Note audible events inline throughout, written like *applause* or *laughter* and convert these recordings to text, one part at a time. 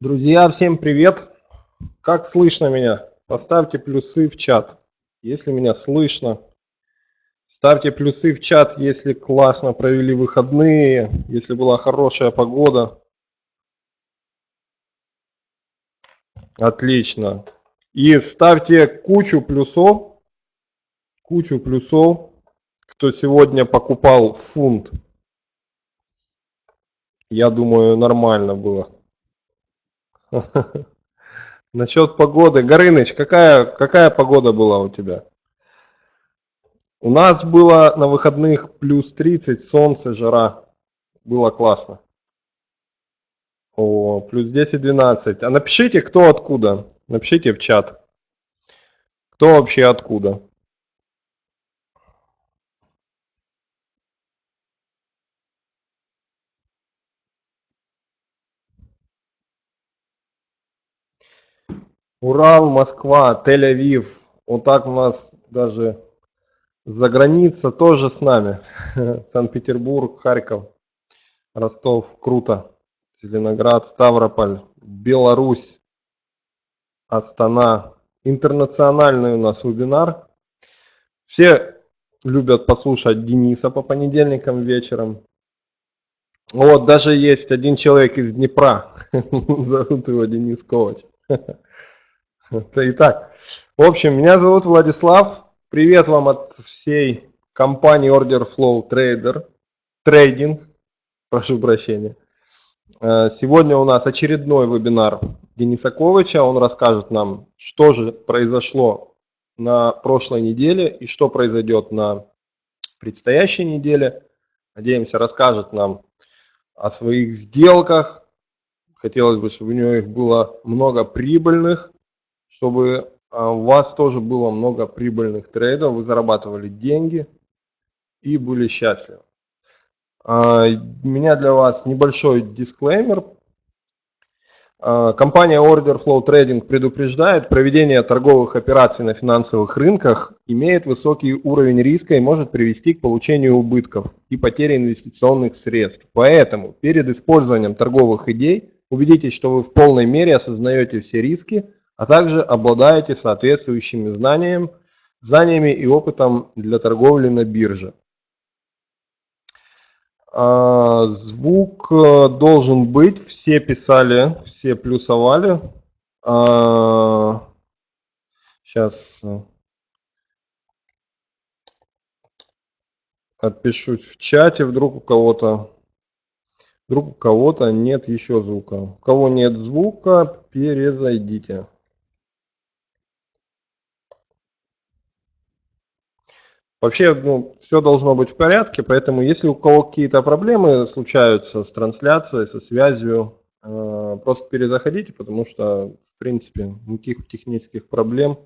Друзья, всем привет! Как слышно меня? Поставьте плюсы в чат, если меня слышно. Ставьте плюсы в чат, если классно провели выходные, если была хорошая погода. Отлично. И ставьте кучу плюсов, кучу плюсов, кто сегодня покупал фунт. Я думаю, нормально было. *laughs* Насчет погоды. Горыныч, какая, какая погода была у тебя? У нас было на выходных плюс 30, солнце, жара. Было классно. О, плюс 10-12. А напишите, кто откуда. Напишите в чат. Кто вообще откуда. Урал, Москва, Тель-Авив. Вот так у нас даже за граница тоже с нами. *laughs* Санкт-Петербург, Харьков, Ростов. Круто. Зеленоград, Ставрополь, Беларусь, Астана. Интернациональный у нас вебинар. Все любят послушать Дениса по понедельникам вечером. Вот даже есть один человек из Днепра. *laughs* Зовут его Денис Ковач. *laughs* Итак, в общем, меня зовут Владислав. Привет вам от всей компании Order Flow Trader, Trading, прошу прощения. Э, сегодня у нас очередной вебинар Дениса Ковача. Он расскажет нам, что же произошло на прошлой неделе и что произойдет на предстоящей неделе. Надеемся, расскажет нам о своих сделках. Хотелось бы, чтобы у него их было много прибыльных чтобы а, у вас тоже было много прибыльных трейдов, вы зарабатывали деньги и были счастливы. А, у меня для вас небольшой дисклеймер. А, компания Order Flow Trading предупреждает, проведение торговых операций на финансовых рынках имеет высокий уровень риска и может привести к получению убытков и потере инвестиционных средств. Поэтому перед использованием торговых идей убедитесь, что вы в полной мере осознаете все риски, а также обладаете соответствующими знаниями, знаниями и опытом для торговли на бирже. А, звук э, должен быть, все писали, все плюсовали. Сейчас а, отпишусь в чате, вдруг у кого-то вдруг у кого-то нет еще звука. У кого нет звука, перезайдите. Вообще, ну, все должно быть в порядке, поэтому если у кого какие-то проблемы случаются с трансляцией, со связью, э, просто перезаходите, потому что, в принципе, никаких технических проблем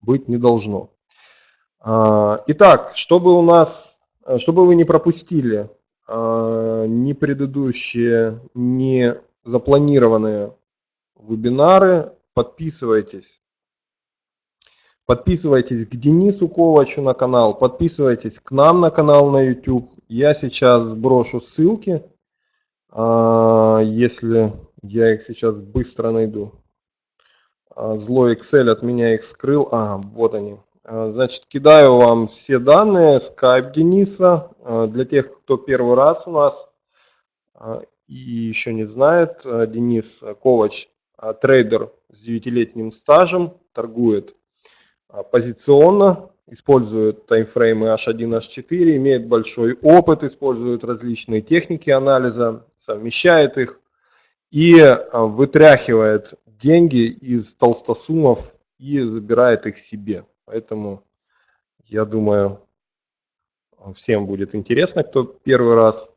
быть не должно. Э, итак, чтобы у нас, чтобы вы не пропустили э, ни предыдущие, ни запланированные вебинары, подписывайтесь Подписывайтесь к Денису Ковачу на канал, подписывайтесь к нам на канал на YouTube. Я сейчас брошу ссылки, а, если я их сейчас быстро найду. А, злой Excel от меня их скрыл. А, вот они. А, значит, кидаю вам все данные, скайп Дениса. Для тех, кто первый раз у нас и еще не знает, Денис Ковач, трейдер с 9-летним стажем, торгует позиционно, использует таймфреймы H1, H4, имеет большой опыт, использует различные техники анализа, совмещает их и а, вытряхивает деньги из толстосумов и забирает их себе. Поэтому я думаю, всем будет интересно, кто первый раз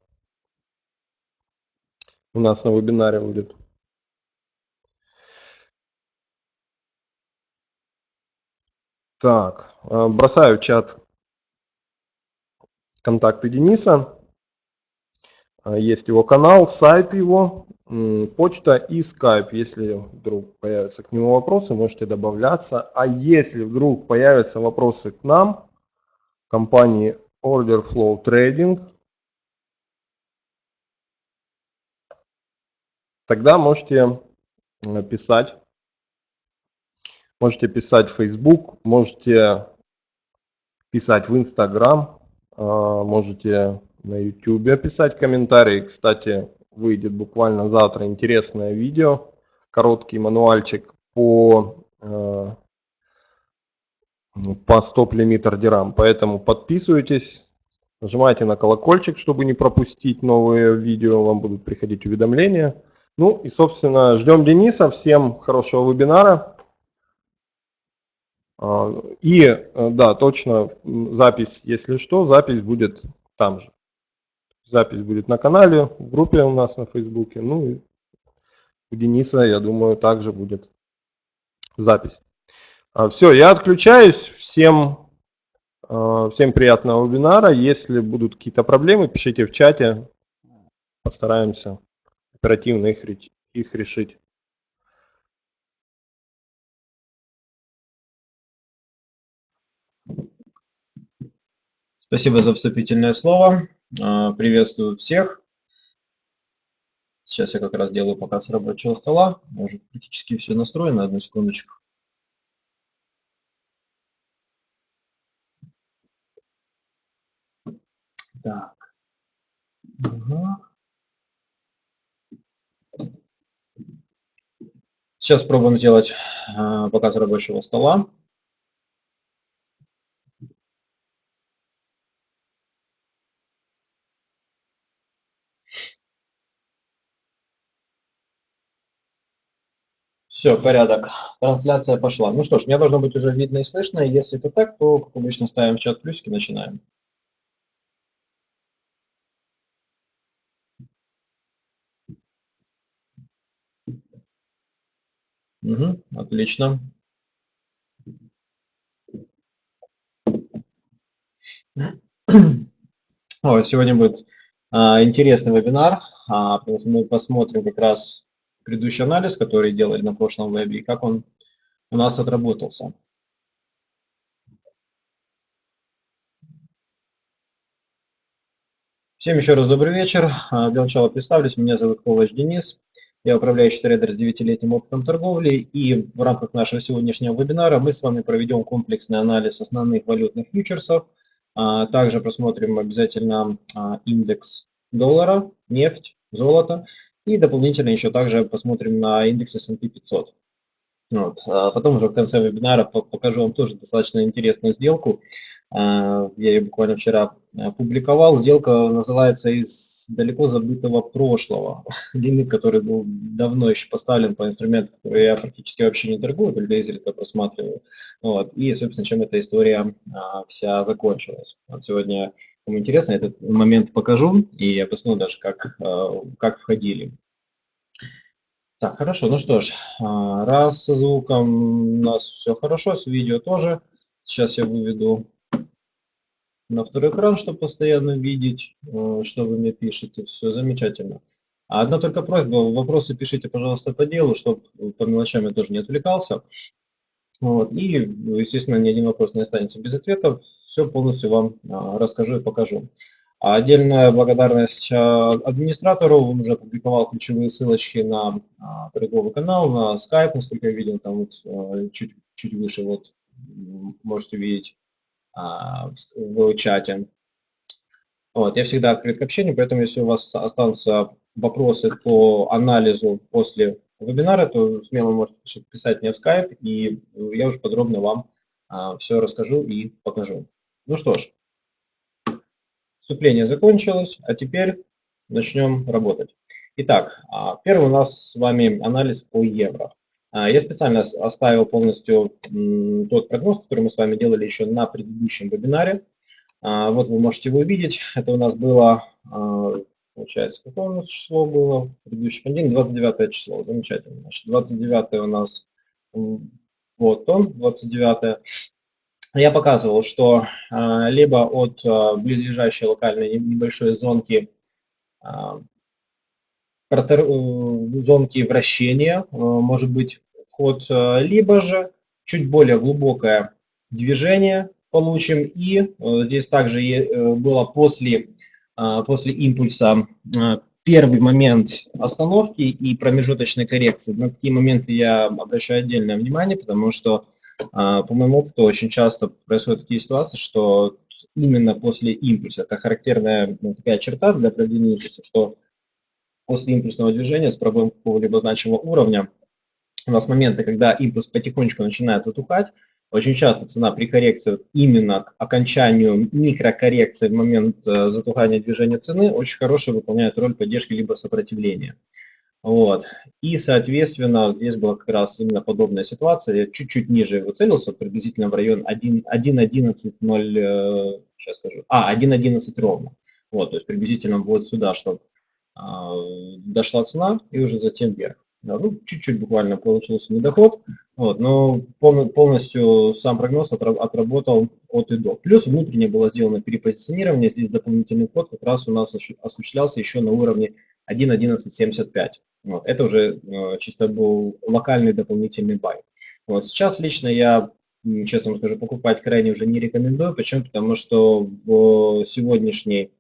у нас на вебинаре будет. Так, э, бросаю в чат контакты Дениса. Э, есть его канал, сайт его, почта и скайп. Если вдруг появятся к нему вопросы, можете добавляться. А если вдруг появятся вопросы к нам, компании Order Flow Trading, тогда можете писать. Можете писать в Facebook, можете писать в Instagram, можете на YouTube писать комментарии. Кстати, выйдет буквально завтра интересное видео, короткий мануальчик по, по стоп-лимит ордерам. Поэтому подписывайтесь, Нажимайте на колокольчик, чтобы не пропустить новые видео, вам будут приходить уведомления. Ну и, собственно, ждем Дениса. Всем хорошего вебинара. И, э, да, точно, запись, если что, запись будет там же. Запись будет на канале, в группе у нас на Фейсбуке. Ну и у Дениса, я думаю, также будет запись. А, Все, я отключаюсь. Всем Э, всем приятного вебинара. Если будут какие-то проблемы, пишите в чате. Постараемся оперативно их, их решить. Спасибо за вступительное слово. Э, приветствую всех. Сейчас я как раз делаю показ рабочего стола. Уже практически все настроено. Одну секундочку. Так. Угу. Сейчас пробуем сделать э, показ рабочего стола. Все, порядок. Трансляция пошла. Ну что ж, мне должно быть уже видно и слышно. Если это так, то, как обычно, ставим в чат плюсики, начинаем. Угу, отлично. О, сегодня будет а, интересный вебинар, а, потому что мы посмотрим как раз предыдущий анализ, который делали на прошлом вебе, и как он у нас отработался. Всем еще раз добрый вечер. А, для начала представлюсь. Меня зовут Ковач Денис. Я управляющий трейдер с 9-летним опытом торговли, и в рамках нашего сегодняшнего вебинара мы с вами проведем комплексный анализ основных валютных фьючерсов, а также просмотрим обязательно а, индекс доллара, нефть, золото, и дополнительно еще также посмотрим на индекс S&P 500. Вот. А потом уже в конце вебинара покажу вам тоже достаточно интересную сделку. А, я ее буквально вчера опубликовал. Сделка называется «Из далеко забытого прошлого». *laughs* Лимит, который был давно еще поставлен по инструменту, который я практически вообще не торгую, только изредка просматриваю. Вот. И, собственно, чем эта история а, вся закончилась. Вот сегодня, кому интересно, этот момент покажу и объясню даже, как, как входили. Так, хорошо, ну что ж, а, раз со звуком у нас все хорошо, с видео тоже. Сейчас я выведу на второй экран, чтобы постоянно видеть, э, что вы мне пишете. Все замечательно. Одна только просьба, вопросы пишите, пожалуйста, по делу, чтобы по мелочам я тоже не отвлекался. Вот. И, естественно, ни один вопрос не останется без ответа. Все полностью вам а, расскажу и покажу. А отдельная благодарность а, администратору, он уже опубликовал ключевые ссылочки на торговый канал, на Skype, насколько я видел, там вот чуть, чуть выше, вот можете видеть в чате. Вот, я всегда открыт к общению, поэтому если у вас останутся вопросы по анализу после вебинара, то смело можете писать мне в Skype, и я уже подробно вам все расскажу и покажу. Ну что ж, Вступление закончилось, а теперь начнем работать. Итак, а, первый у нас с вами анализ по евро. А, я специально оставил полностью тот прогноз, который мы с вами делали еще на предыдущем вебинаре. А, вот вы можете его увидеть. Это у нас было, получается, какое у нас число было? Предыдущий понедельник, 29 число. Замечательно. Значит, 29 у нас, вот он, 29 я показывал, что а, либо от а, близлежащей локальной небольшой зонки а, протер, э, зонки вращения может быть вход, либо же чуть более глубокое движение получим. И здесь также э, было после, после импульса первый момент остановки и промежуточной коррекции. На такие моменты я обращаю отдельное внимание, потому что, а, по моему опыту, очень часто происходят такие ситуации, что именно после импульса, это характерная ну, такая черта для проведения импульса, что после импульсного движения с пробоем какого-либо значимого уровня у нас моменты, когда импульс потихонечку начинает затухать, очень часто цена при коррекции именно к окончанию микрокоррекции в момент э, затухания движения цены очень хорошо выполняет роль поддержки либо сопротивления. Вот. И, соответственно, здесь была как раз именно подобная ситуация. Я чуть-чуть ниже его целился, приблизительно в район 1.11.0, э, сейчас скажу, а, 1.11 ровно. Вот, то есть приблизительно вот сюда, чтобы э, дошла цена и уже затем вверх. Ну, чуть-чуть буквально получился недоход, вот, но полностью сам прогноз отработал от и до. Плюс внутренне было сделано перепозиционирование, здесь дополнительный вход как раз у нас осуществлялся еще на уровне 1.1175. Вот, это уже э, чисто был локальный дополнительный бай. Вот, сейчас лично я, честно скажу, покупать крайне уже не рекомендую. Почему? Потому что в сегодняшней,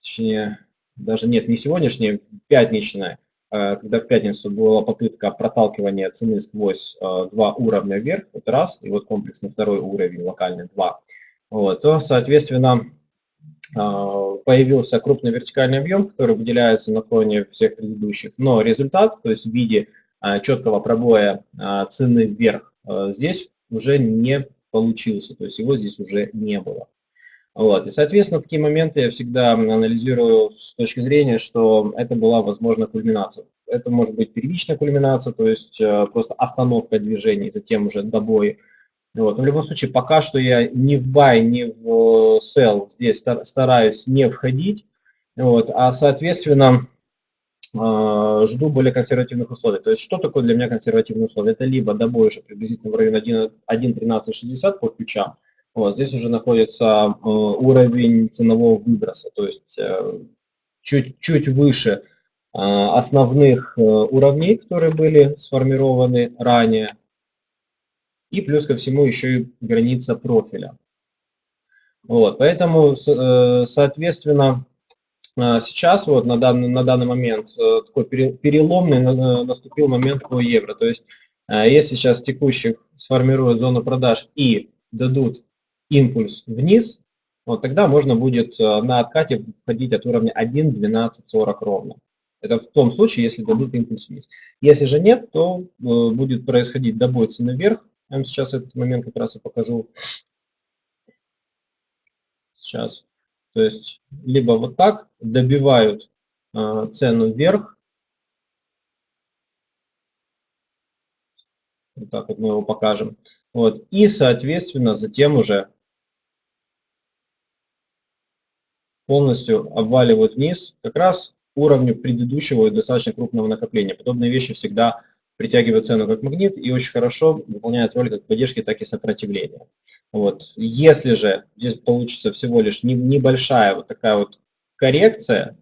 точнее, даже нет, не сегодняшней, пятничная, когда в пятницу была попытка проталкивания цены сквозь э, два уровня вверх, вот раз, и вот комплексный второй уровень, локальный два, вот, то, соответственно, э, появился крупный вертикальный объем, который выделяется на фоне всех предыдущих, но результат, то есть в виде четкого пробоя цены вверх, здесь уже не получился, то есть его здесь уже не было. Вот. И, соответственно, такие моменты я всегда анализирую с точки зрения, что это была, возможно, кульминация. Это может быть первичная кульминация, то есть э, просто остановка движений, затем уже добой. Вот. Но в любом случае, пока что я ни в buy, ни в sell здесь стараюсь не входить, вот, а, соответственно, э, жду более консервативных условий. То есть, что такое для меня консервативные условия? Это либо добой уже приблизительно в районе 1.1360 по ключам, вот, здесь уже находится э, уровень ценового выброса, то есть чуть-чуть э, выше э, основных уровней, которые были сформированы ранее. И плюс ко всему еще и граница профиля. Вот, поэтому, соответственно, сейчас вот на данный, на данный момент такой переломный наступил момент по евро. То есть, если сейчас текущих сформируют зону продаж и дадут импульс вниз, вот тогда можно будет э, на откате входить от уровня 1.1240 ровно. Это в том случае, если дадут импульс вниз. Если же нет, то э, будет происходить добой цены вверх. Я вам сейчас этот момент как раз и покажу. Сейчас. То есть, либо вот так добивают э, цену вверх. Вот так вот мы его покажем. Вот. И, соответственно, затем уже полностью обваливают вниз как раз уровню предыдущего и достаточно крупного накопления. Подобные вещи всегда притягивают цену как магнит и очень хорошо выполняют роль как поддержки, так и сопротивления. Вот. Если же здесь получится всего лишь небольшая вот такая вот коррекция,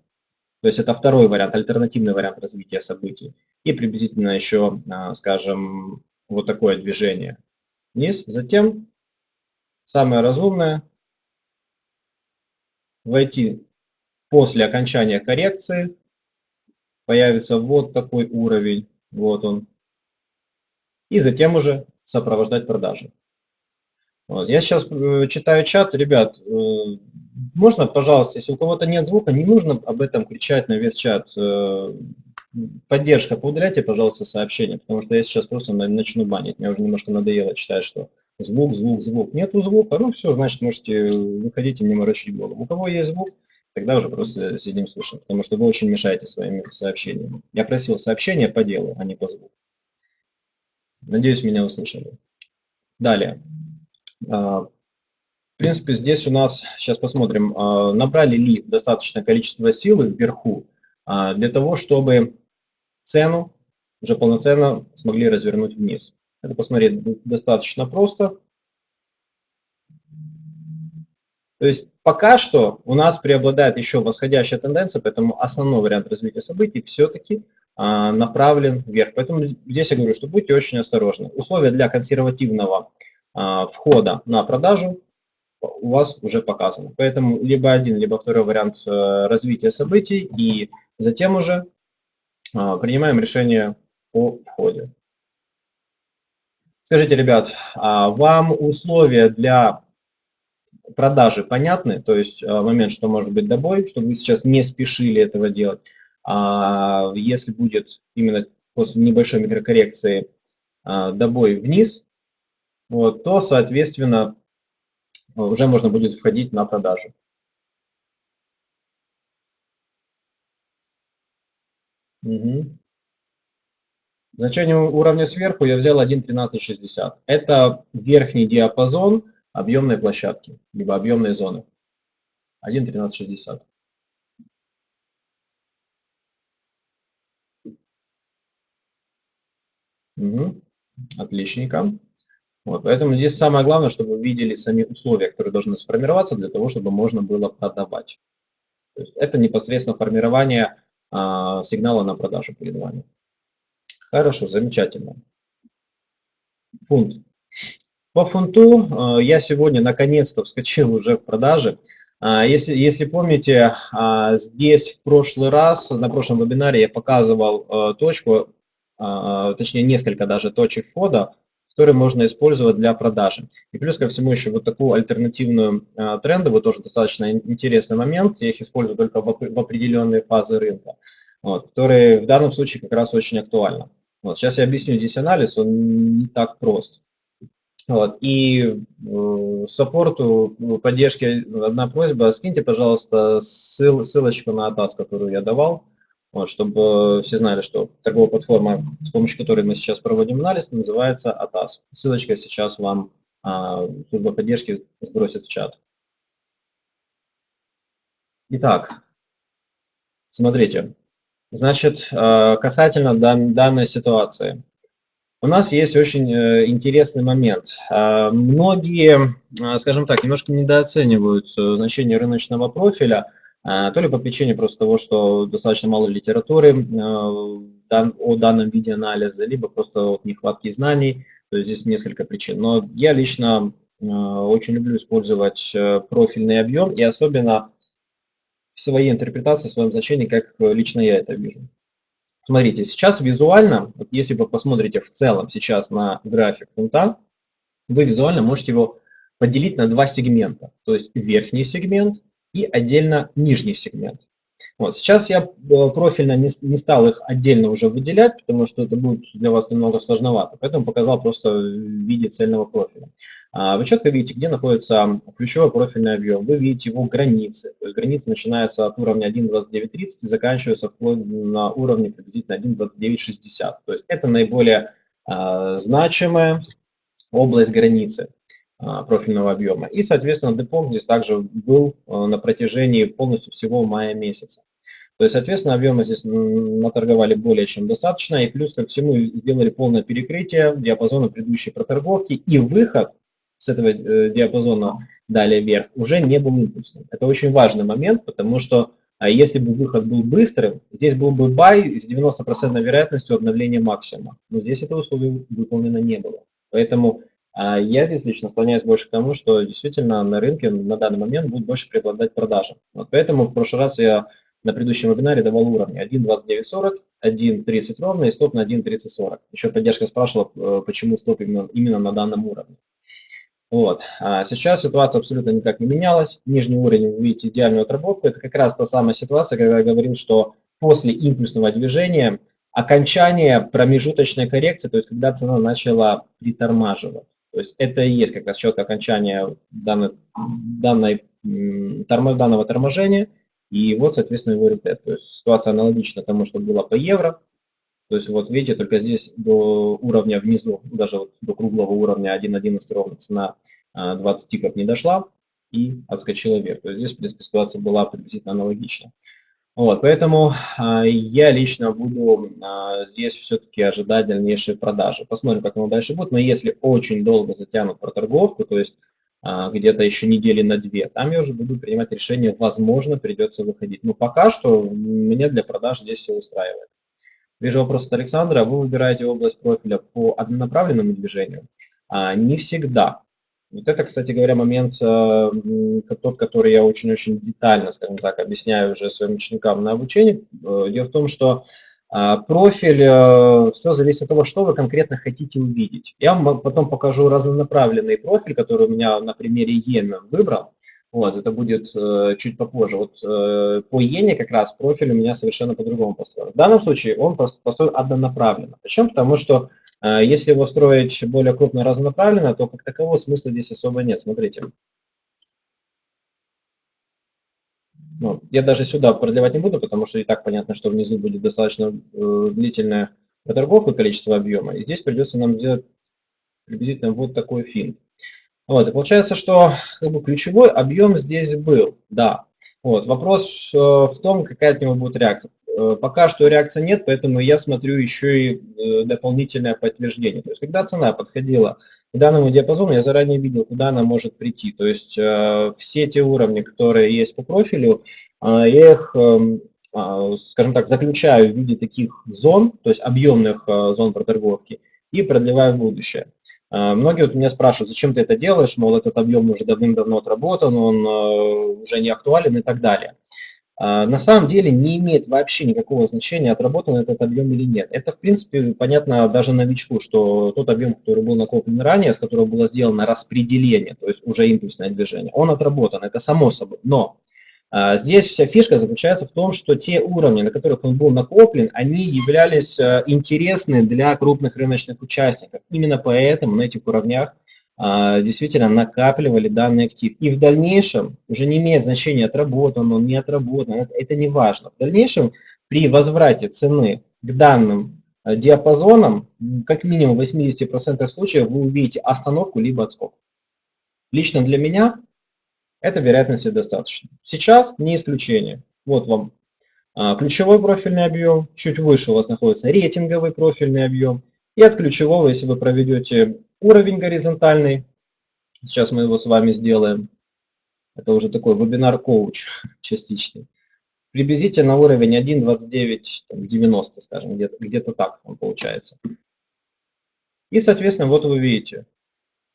то есть это второй вариант, альтернативный вариант развития событий, и приблизительно еще, а, скажем, вот такое движение вниз. Затем самое разумное войти после окончания коррекции, появится вот такой уровень, вот он, и затем уже сопровождать продажи. Я сейчас э, читаю чат, ребят, э, можно, пожалуйста, если у кого-то нет звука, не нужно об этом кричать на весь чат. Э, поддержка, поудаляйте, пожалуйста, сообщение, потому что я сейчас просто начну банить. Мне уже немножко надоело читать, что звук, звук, звук. Нету звука, ну все, значит, можете выходить и не морочить голову. У кого есть звук, тогда уже просто сидим, слушаем, потому что вы очень мешаете своими сообщениями. Я просил сообщения по делу, а не по звуку. Надеюсь, меня услышали. Далее. А, в принципе, здесь у нас, сейчас посмотрим, а, набрали ли достаточное количество силы вверху а, для того, чтобы цену уже полноценно смогли развернуть вниз. Это посмотреть достаточно просто. То есть пока что у нас преобладает еще восходящая тенденция, поэтому основной вариант развития событий все-таки а, направлен вверх. Поэтому здесь я говорю, что будьте очень осторожны. Условия для консервативного а, входа на продажу у вас уже показано. Поэтому либо один, либо второй вариант э, развития событий, и затем уже а, принимаем решение о входе. Скажите, ребят, а вам условия для продажи понятны? То есть а, момент, что может быть добой, чтобы вы сейчас не спешили этого делать. А если будет именно после небольшой микрокоррекции добой вниз, вот, то, соответственно, уже можно будет входить на продажу. Угу. Значение уровня сверху я взял 1.1360. Это верхний диапазон объемной площадки, либо объемной зоны. 1.1360. Угу. Отличненько. Вот, поэтому здесь самое главное, чтобы вы видели сами условия, которые должны сформироваться для того, чтобы можно было продавать. То есть это непосредственно формирование а, сигнала на продажу перед вами. Хорошо, замечательно. Фунт. По фунту э, я сегодня наконец-то вскочил уже в продаже. А, если, если помните, а, здесь в прошлый раз, на прошлом вебинаре я показывал э, точку, а, точнее несколько даже точек входа, которые можно использовать для продажи. И плюс ко всему еще вот такую альтернативную трендовую, тоже достаточно интересный момент, я их использую только в определенные фазы рынка, вот, которые в данном случае как раз очень актуальны. Вот, сейчас я объясню здесь анализ, он не так прост. Вот, и э, саппорту ну, поддержки одна просьба, скиньте, пожалуйста, ссыл, ссылочку на ATAS, которую я давал, вот, чтобы все знали, что торговая платформа, с помощью которой мы сейчас проводим анализ, называется ATAS. Ссылочка сейчас вам а, служба поддержки сбросит в чат. Итак, смотрите, Значит, э, касательно данной ситуации. У нас есть очень э, интересный момент. Э, многие, скажем так, немножко недооценивают значение рыночного профиля, то ли по причине просто того, что достаточно мало литературы о данном виде анализа, либо просто от нехватки знаний. То есть здесь несколько причин. Но я лично очень люблю использовать профильный объем и особенно в своей интерпретации, в своем значении, как э, лично я это вижу. Смотрите, сейчас визуально, вот если вы посмотрите в целом сейчас на график фунта, вы визуально можете его поделить на два сегмента. То есть верхний сегмент и отдельно нижний сегмент. Вот. Сейчас я э, профильно не, не стал их отдельно уже выделять, потому что это будет для вас немного сложновато, поэтому показал просто в виде цельного профиля. А вы четко видите, где находится ключевой профильный объем. Вы видите его границы. То есть границы начинаются от уровня 1.2930 и заканчиваются вплоть на уровне приблизительно 1.2960. То есть это наиболее а, значимая область границы. А, профильного объема. И, соответственно, депо здесь также был а, на протяжении полностью всего мая месяца. То есть, соответственно, объемы здесь наторговали более чем достаточно, и плюс ко всему сделали полное перекрытие диапазона предыдущей проторговки, и выход с этого э, диапазона далее вверх уже не был импульсным. Это очень важный момент, потому что а если бы выход был быстрым, здесь был бы бай с 90% вероятностью обновления максимума. Но здесь этого условия выполнено не было. Поэтому а я здесь лично склоняюсь больше к тому, что действительно на рынке на данный момент будет больше преобладать продажи. Вот поэтому в прошлый раз я на предыдущем вебинаре давал уровни 1.2940, 1.30 ровно и стоп на 1.3040. Еще поддержка спрашивала, э, почему стоп именно, именно на данном уровне. Вот. А сейчас ситуация абсолютно никак не менялась. Нижний уровень, вы видите идеальную отработку. Это как раз та самая ситуация, когда я говорил, что после импульсного движения окончание промежуточной коррекции, то есть когда цена начала притормаживать. То есть это и есть как раз четкое окончание данной, данной, данного торможения. И вот, соответственно, его ретест. То есть ситуация аналогична тому, что было по евро. То есть вот видите, только здесь до уровня внизу, даже вот до круглого уровня 1.11 ровно цена 20 тиков не дошла и отскочила вверх. То есть здесь, в принципе, ситуация была приблизительно аналогична. Вот, поэтому а, я лично буду а, здесь все-таки ожидать дальнейшей продажи. Посмотрим, как оно дальше будет. Но если очень долго затянут проторговку, то есть а, где-то еще недели на две, там я уже буду принимать решение, возможно, придется выходить. Но пока что меня для продаж здесь все устраивает. Вижу вопрос от Александра. Вы выбираете область профиля по однонаправленному движению? А, не всегда. Вот это, кстати говоря, момент, э, тот, который я очень-очень детально, скажем так, объясняю уже своим ученикам на обучении. Э, дело в том, что а, профиль, э, все зависит от того, что вы конкретно хотите увидеть. Я вам потом покажу разнонаправленный профиль, который у меня на примере Йены выбрал. Вот, это будет чуть попозже. Вот по Йене как раз профиль у меня совершенно по-другому построен. В данном случае он построен однонаправленно. Почему? Потому что если его строить более крупно разнонаправленно, то как такового смысла здесь особо нет. Смотрите. Ну, я даже сюда продлевать не буду, потому что и так понятно, что внизу будет достаточно э, длительная проторговка количество объема. И здесь придется нам делать приблизительно вот такой финт. Вот, и получается, что как бы, ключевой объем здесь был, да. Вот, вопрос э, в том, какая от него будет реакция. Э, пока что реакции нет, поэтому я смотрю еще и э, дополнительное подтверждение. То есть, когда цена подходила к данному диапазону, я заранее видел, куда она может прийти. То есть, э, все те уровни, которые есть по профилю, я их, эм, скажем так, заключаю в виде таких зон, то есть объемных зон проторговки, и продлеваю в будущее. Многие вот меня спрашивают, зачем ты это делаешь, мол, этот объем уже давным-давно отработан, он уже не актуален и так далее. А, на самом деле не имеет вообще никакого значения, отработан этот объем или нет. Это, в принципе, понятно даже новичку, что тот объем, который был накоплен ранее, с которого было сделано распределение, то есть уже импульсное движение, он отработан, это само собой. Но а, здесь вся фишка заключается в том, что те уровни, на которых он был накоплен, они являлись а, интересны для крупных рыночных участников. Именно поэтому на этих уровнях действительно накапливали данный актив. И в дальнейшем уже не имеет значения, отработан он, не отработан, это, это не важно. В дальнейшем при возврате цены к данным а, диапазонам, как минимум в 80% случаев вы увидите остановку либо отскок. Лично для меня это вероятности достаточно. Сейчас не исключение. Вот вам а, ключевой профильный объем, чуть выше у вас находится рейтинговый профильный объем. И от ключевого, если вы проведете уровень горизонтальный. Сейчас мы его с вами сделаем. Это уже такой вебинар-коуч *laughs* частичный. Приблизительно уровень 1.29.90, скажем, где-то где, -то, так он получается. И, соответственно, вот вы видите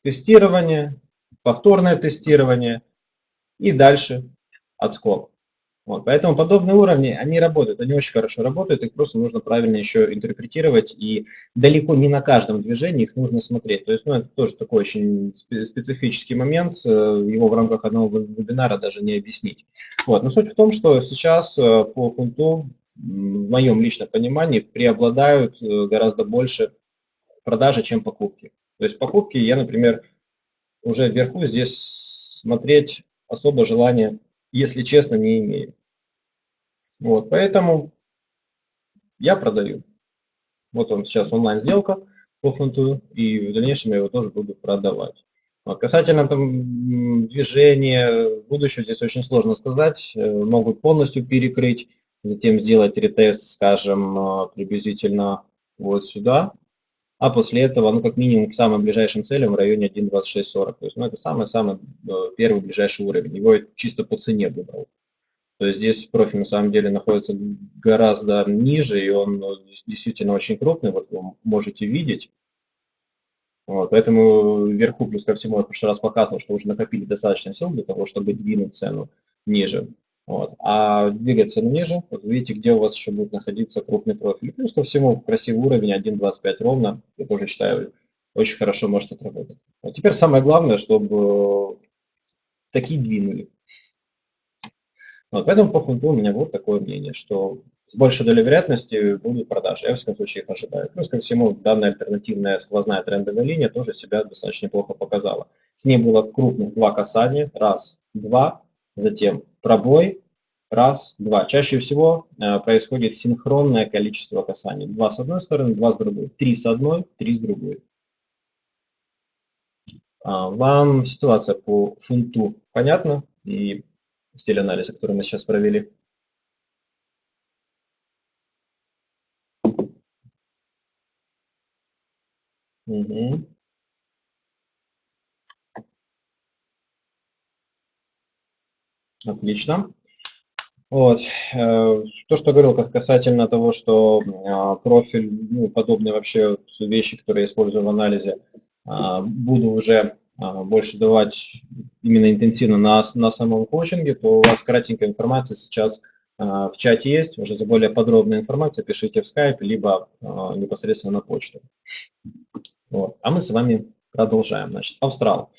тестирование, повторное тестирование и дальше отскок. Вот, поэтому подобные уровни, они работают, они очень хорошо работают, их просто нужно правильно еще интерпретировать, и далеко не на каждом движении их нужно смотреть. То есть, ну, это тоже такой очень специфический момент, э, его в рамках одного вебинара даже не объяснить. Вот, но суть в том, что сейчас э, по фунту, в моем личном понимании, преобладают э, гораздо больше продажи, чем покупки. То есть покупки я, например, уже вверху здесь смотреть особо желания, если честно, не имею. Вот, поэтому я продаю. Вот он сейчас онлайн-сделка фунту, и в дальнейшем я его тоже буду продавать. Вот, касательно там, движения будущего, здесь очень сложно сказать. Э, могут полностью перекрыть, затем сделать ретест, скажем, э, приблизительно вот сюда. А после этого, ну, как минимум, к самым ближайшим целям в районе 1.2640. То есть, ну, это самый-самый э, первый ближайший уровень. Его чисто по цене выбрал. То есть здесь профиль на самом деле находится гораздо ниже, и он ну, действительно очень крупный, вот вы можете видеть. Вот, поэтому вверху, плюс ко всему, я в прошлый раз показывал, что уже накопили достаточно сил для того, чтобы двинуть цену ниже. Вот. А цену ниже, вот видите, где у вас еще будет находиться крупный профиль. Плюс ко всему, красивый уровень 1.25 ровно, я тоже считаю, очень хорошо может отработать. А теперь самое главное, чтобы такие двинули. Вот, поэтому по фунту у меня вот такое мнение, что с большей долей вероятности будут продажи. Я, в всяком случае, их ожидаю. Плюс ко всему, данная альтернативная сквозная трендовая линия тоже себя достаточно неплохо показала. С ней было крупных два касания. Раз, два. Затем пробой. Раз, два. Чаще всего э, происходит синхронное количество касаний. Два с одной стороны, два с другой. Три с одной, три с другой. А, вам ситуация по фунту понятна? И стиль анализа, который мы сейчас провели. Угу. Отлично. Вот. Э, то, что говорил касательно того, что а, профиль, ну, подобные вообще вещи, которые я использую в анализе, а, буду уже больше давать именно интенсивно на, на самом коучинге, то у вас кратенькая информация сейчас а, в чате есть. Уже за более подробной информацией пишите в Skype, либо а, непосредственно на почту. Вот. А мы с вами продолжаем. Значит, Австрал.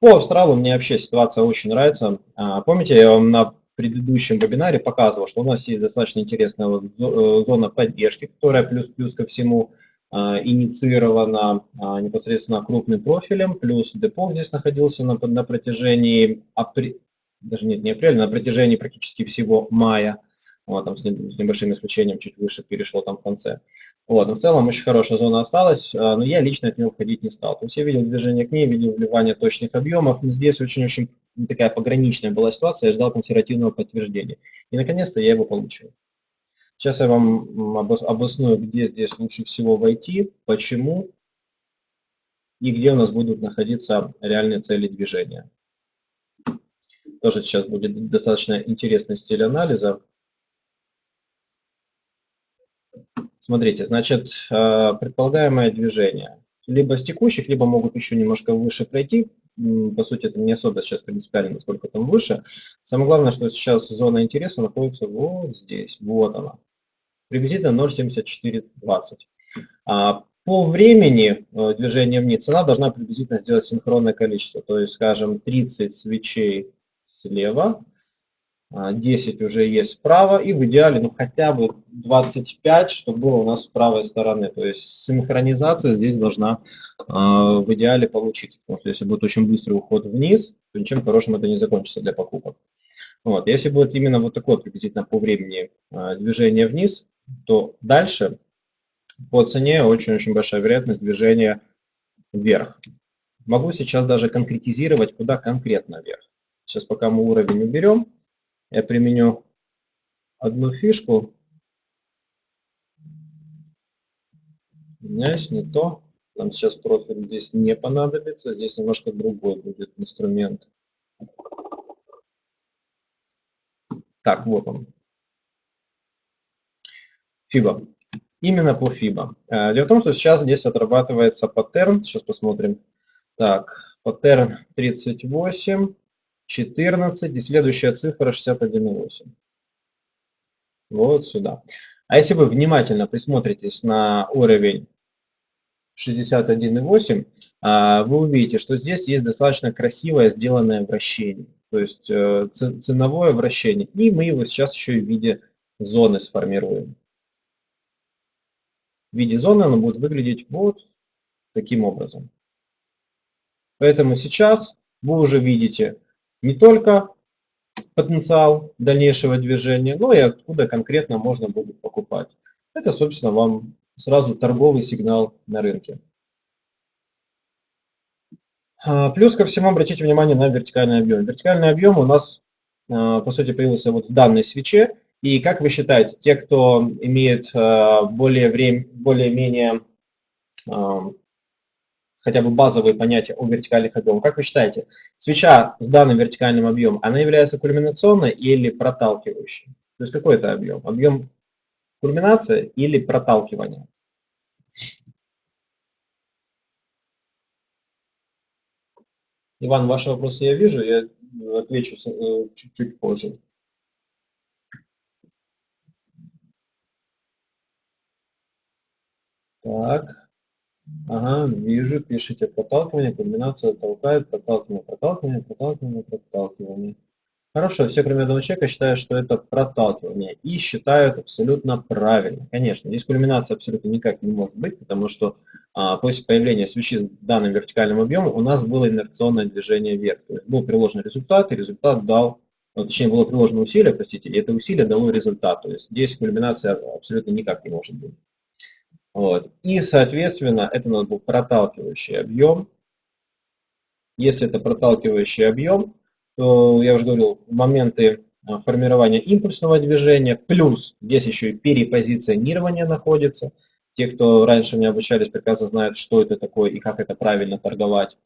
По Австралу мне вообще ситуация очень нравится. Помните, я вам на предыдущем вебинаре показывал, что у нас есть достаточно интересная э, зона поддержки, которая плюс-плюс ко всему а, инициировано а, непосредственно крупным профилем, плюс депо здесь находился на, на протяжении, апр... даже нет, не апреля, на протяжении практически всего мая, вот, там с, с небольшим исключением чуть выше перешло там в конце. Вот, но в целом очень хорошая зона осталась, а, но я лично от него входить не стал. То есть я видел движение к ней, видел вливание точных объемов, но здесь очень-очень такая пограничная была ситуация, я ждал консервативного подтверждения. И наконец-то я его получил. Сейчас я вам обосную, где здесь лучше всего войти, почему и где у нас будут находиться реальные цели движения. Тоже сейчас будет достаточно интересный стиль анализа. Смотрите, значит, э, предполагаемое движение. Либо с текущих, либо могут еще немножко выше пройти. По сути, это не особо сейчас принципиально, насколько там выше. Самое главное, что сейчас зона интереса находится вот здесь. Вот она приблизительно 0,7420. А по времени э, движения вниз цена должна приблизительно сделать синхронное количество, то есть, скажем, 30 свечей слева, 10 а, уже есть справа, и в идеале ну, хотя бы 25, чтобы было у нас с правой стороны. То есть синхронизация здесь должна э, в идеале получиться, потому что если будет очень быстрый уход вниз, то ничем хорошим это не закончится для покупок. Вот. Если будет именно вот такое приблизительно по времени э, движение вниз, то дальше по цене очень-очень большая вероятность движения вверх. Могу сейчас даже конкретизировать, куда конкретно вверх. Сейчас пока мы уровень уберем, я применю одну фишку. Меняюсь, не то. Нам сейчас профиль здесь не понадобится. Здесь немножко другой будет инструмент. Так, вот он. FIBA. Именно по FIBA. Э, дело в том, что сейчас здесь отрабатывается паттерн. Сейчас посмотрим. Так, паттерн 38, 14 и следующая цифра 61,8. Вот сюда. А если вы внимательно присмотритесь на уровень 61,8, а, вы увидите, что здесь есть достаточно красивое сделанное вращение. То есть э, ценовое вращение. И мы его сейчас еще и в виде зоны сформируем в виде зоны она будет выглядеть вот таким образом. Поэтому сейчас вы уже видите не только потенциал дальнейшего движения, но и откуда конкретно можно будет покупать. Это, собственно, вам сразу торговый сигнал на рынке. А, плюс ко всему обратите внимание на вертикальный объем. Вертикальный объем у нас, а, по сути, появился вот в данной свече. И как вы считаете, те, кто имеет э, более более-менее э, хотя бы базовые понятия о вертикальных объемах, как вы считаете, свеча с данным вертикальным объемом, она является кульминационной или проталкивающей? То есть какой это объем? Объем кульминации или проталкивания? Иван, ваши вопросы я вижу, я отвечу э, чуть-чуть позже. Так. Ага, вижу, пишите проталкивание, комбинация толкает, проталкивание, проталкивание, проталкивание, проталкивание. Хорошо, все кроме одного человека считают, что это проталкивание и считают абсолютно правильно. Конечно, здесь кульминация абсолютно никак не может быть, потому что а, после появления свечи с данным вертикальным объемом у нас было инерционное движение вверх. То есть был приложен результат, и результат дал, ну, точнее было приложено усилие, простите, и это усилие дало результат. То есть здесь кульминация абсолютно никак не может быть. Вот. И, соответственно, это у нас был проталкивающий объем. Если это проталкивающий объем, то, я уже говорил, моменты а, формирования импульсного движения, плюс здесь еще и перепозиционирование находится. Те, кто раньше не обучались, прекрасно знают, что это такое и как это правильно торговать.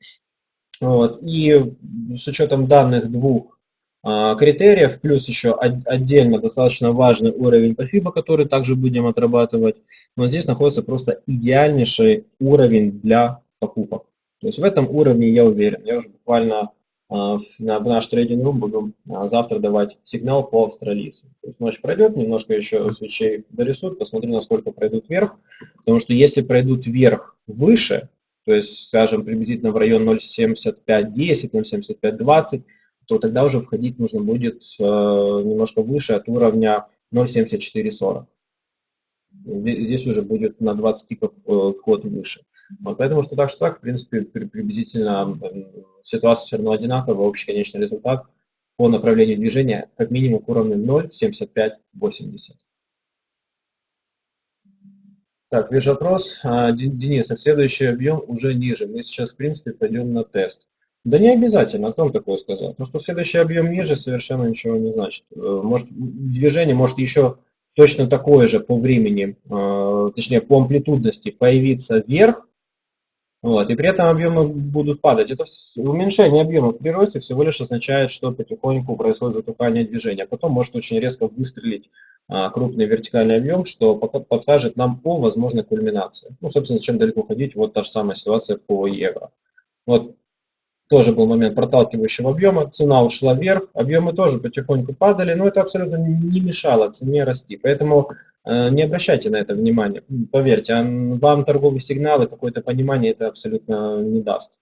Вот. И с учетом данных двух критериев, плюс еще отдельно достаточно важный уровень по FIBA, который также будем отрабатывать. Но здесь находится просто идеальнейший уровень для покупок. То есть в этом уровне я уверен. Я уже буквально а, на наш трейдинг рум буду а, завтра давать сигнал по австралийцу. То есть ночь пройдет, немножко еще свечей дорисуют, посмотрю, насколько пройдут вверх. Потому что если пройдут вверх выше, то есть, скажем, приблизительно в район 0.7510, 0.7520, то тогда уже входить нужно будет э, немножко выше от уровня 0.7440. Здесь уже будет на 20 тиков э, код выше. Вот, поэтому что так, что так, в принципе, приблизительно ситуация все равно одинаковая, общий конечный результат по направлению движения как минимум к уровню 0,7580. Так, вижу вопрос. А, Денис, а следующий объем уже ниже. Мы сейчас, в принципе, пойдем на тест. Да не обязательно, о том такое сказать. Потому что следующий объем ниже совершенно ничего не значит. Э, может, движение может еще точно такое же по времени, э, точнее по амплитудности появиться вверх, вот, и при этом объемы будут падать. Это уменьшение объема в природе всего лишь означает, что потихоньку происходит затухание движения. Потом может очень резко выстрелить а, крупный вертикальный объем, что подскажет нам по возможной кульминации. Ну, собственно, зачем далеко ходить, вот та же самая ситуация по евро. Вот тоже был момент проталкивающего объема, цена ушла вверх, объемы тоже потихоньку падали, но это абсолютно не мешало цене расти. Поэтому э, не обращайте на это внимания. Поверьте, вам торговые сигналы, какое-то понимание это абсолютно не даст.